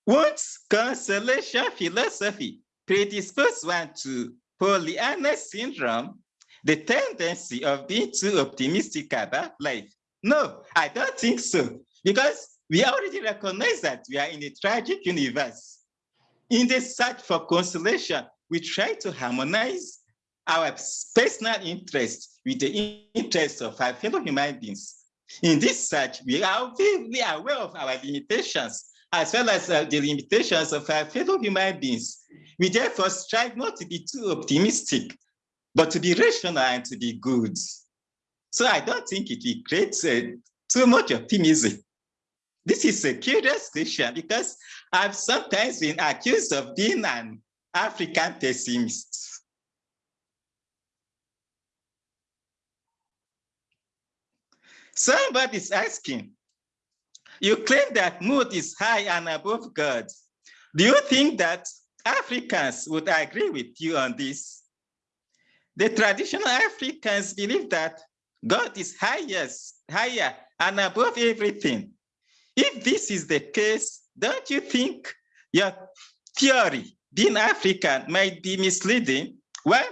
Won't consolation philosophy predispose one to Pollyanna syndrome, the tendency of being too optimistic about life? No, I don't think so, because we already recognize that we are in a tragic universe. In the search for consolation, we try to harmonize our personal interests with the interests of our fellow human beings. In this search, we are very aware of our limitations as well as uh, the limitations of our fellow human beings. We therefore strive not to be too optimistic, but to be rational and to be good. So I don't think it will create uh, too much optimism. This is a curious question because I've sometimes been accused of being an African pessimist. Somebody's asking, you claim that mood is high and above God. Do you think that Africans would agree with you on this? The traditional Africans believe that God is highest, higher and above everything. If this is the case, don't you think your theory, being African, might be misleading? Well,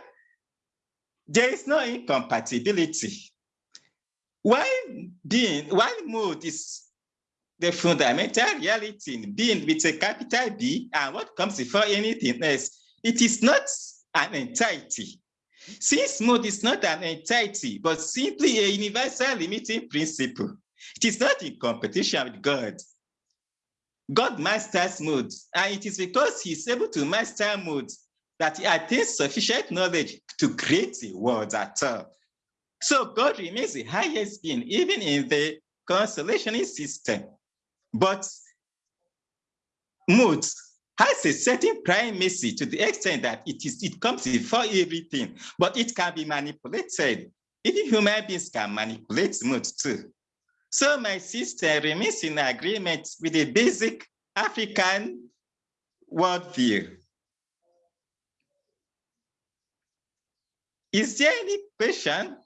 there is no incompatibility. Why being, why mood is the fundamental reality in being with a capital B and what comes before anything else, it is not an entity. Since mood is not an entity, but simply a universal limiting principle, it is not in competition with God. God masters mood, and it is because he's able to master mood that he attains sufficient knowledge to create a world at all. So God remains the highest being, even in the consolationist system. But mood has a certain primacy to the extent that it is it comes before everything, but it can be manipulated. Even human beings can manipulate mood too. So my sister remains in agreement with the basic African worldview. Is there any question?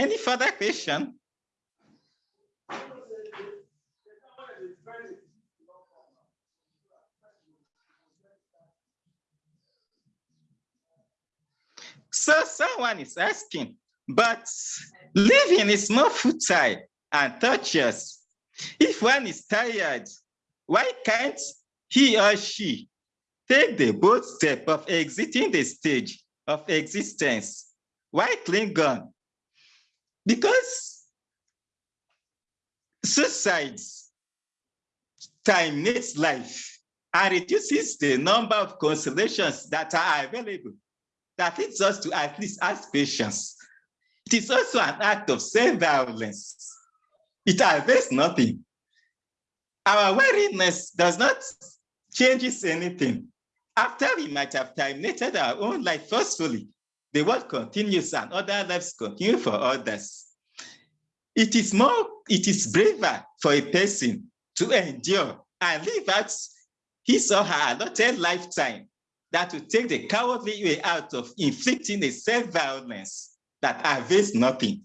Any further question? So someone is asking, but living is more futile and torturous. If one is tired, why can't he or she take the bold step of exiting the stage of existence? Why cling on? Because suicide terminates life and reduces the number of consolations that are available that leads us to at least ask patience. It is also an act of self-violence. It avails nothing. Our weariness does not changes anything. After we might have terminated our own life forcefully, the world continues and other lives continue for others. It is more, it is braver for a person to endure and live out his or her allotted lifetime that will take the cowardly way out of inflicting a self-violence that avails nothing.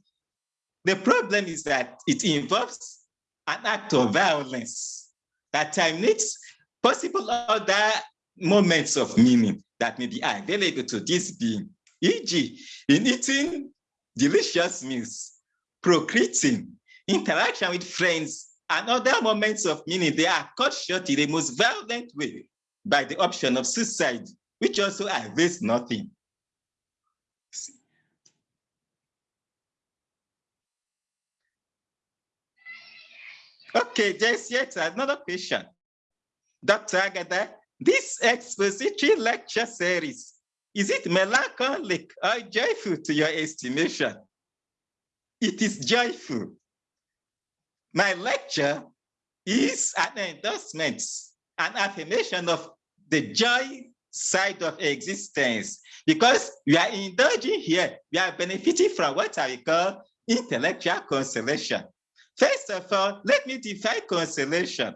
The problem is that it involves an act of violence that terminates possible other moments of meaning that may be available to this being, e.g., in eating delicious meals, procreating, interaction with friends, and other moments of meaning, they are cut short in the most violent way by the option of suicide, which also avails nothing. Okay, there's yet another question. Dr. Agada, this expository lecture series, is it melancholic or joyful to your estimation? It is joyful. My lecture is an endorsement, an affirmation of the joy side of existence because we are indulging here, we are benefiting from what I call intellectual consolation. First of all, let me define consolation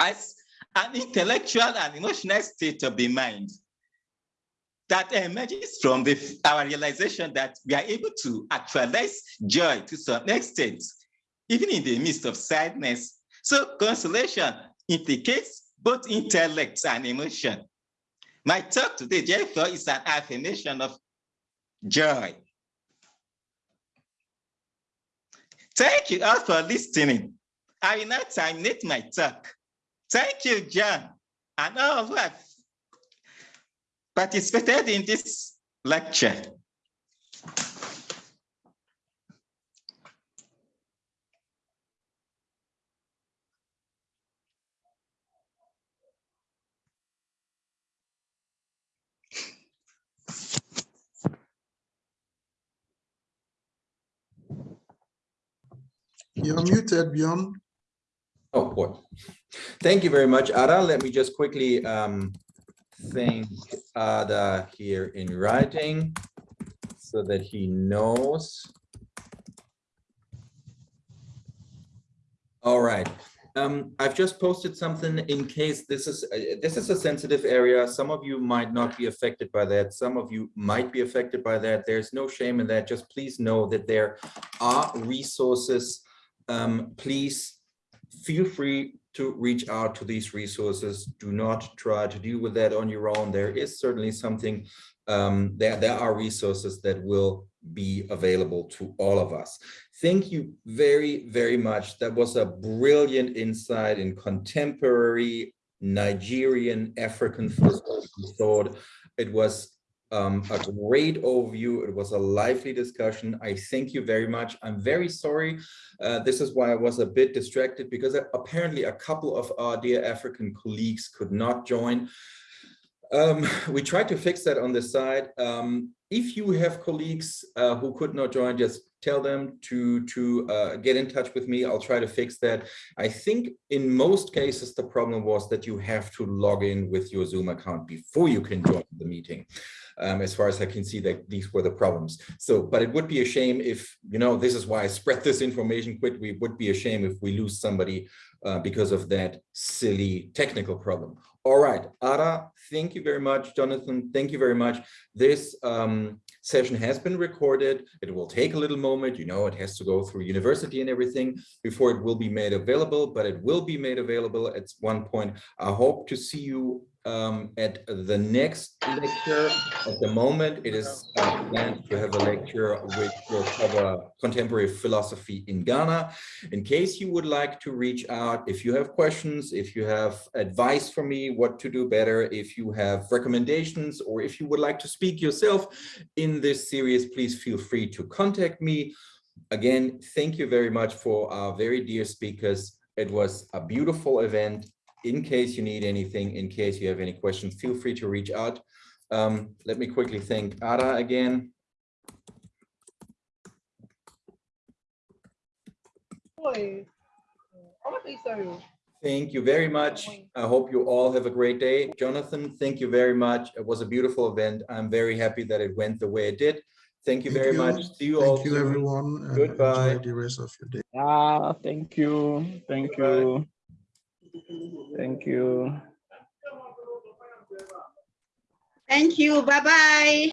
as an intellectual and emotional state of the mind that emerges from the, our realization that we are able to actualize joy to some extent, even in the midst of sadness. So consolation implicates both intellect and emotion. My talk today, therefore, is an affirmation of joy. Thank you all for listening. I will now terminate my talk. Thank you, John, and all who have participated in this lecture. You're muted, Bjorn. Oh, boy. Thank you very much, Ada. Let me just quickly um, thank Ada here in writing so that he knows All right. Um, I've just posted something in case this is uh, this is a sensitive area. Some of you might not be affected by that. Some of you might be affected by that. There's no shame in that. Just please know that there are resources. Um, please feel free to reach out to these resources. Do not try to deal with that on your own. There is certainly something um, there, there are resources that will be available to all of us. Thank you very, very much. That was a brilliant insight in contemporary Nigerian African philosophical thought. It was um, a great overview. It was a lively discussion. I thank you very much. I'm very sorry. Uh, this is why I was a bit distracted because apparently a couple of our dear African colleagues could not join. Um, we tried to fix that on the side. Um, if you have colleagues uh, who could not join, just tell them to to uh, get in touch with me. I'll try to fix that. I think in most cases, the problem was that you have to log in with your Zoom account before you can join the meeting. Um, as far as I can see that these were the problems. So, but it would be a shame if, you know, this is why I spread this information quickly. It would be a shame if we lose somebody uh, because of that silly technical problem. All right, Ada, thank you very much. Jonathan, thank you very much. This um, session has been recorded. It will take a little moment. You know, it has to go through university and everything before it will be made available, but it will be made available at one point. I hope to see you um, at the next lecture. At the moment, it is uh, planned to have a lecture which will cover contemporary philosophy in Ghana. In case you would like to reach out, if you have questions, if you have advice for me, what to do better, if you have recommendations, or if you would like to speak yourself in this series, please feel free to contact me. Again, thank you very much for our very dear speakers. It was a beautiful event in case you need anything, in case you have any questions, feel free to reach out. Um, let me quickly thank Ada again. Thank you very much. I hope you all have a great day. Jonathan, thank you very much. It was a beautiful event. I'm very happy that it went the way it did. Thank you Thank very you. much. See you Thank all. you, soon. everyone. Goodbye. Enjoy the rest of your day. Ah, thank you. Thank you. Thank you. Thank you. Bye-bye.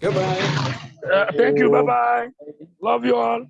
Goodbye. Uh, thank you. Bye bye. Love you all.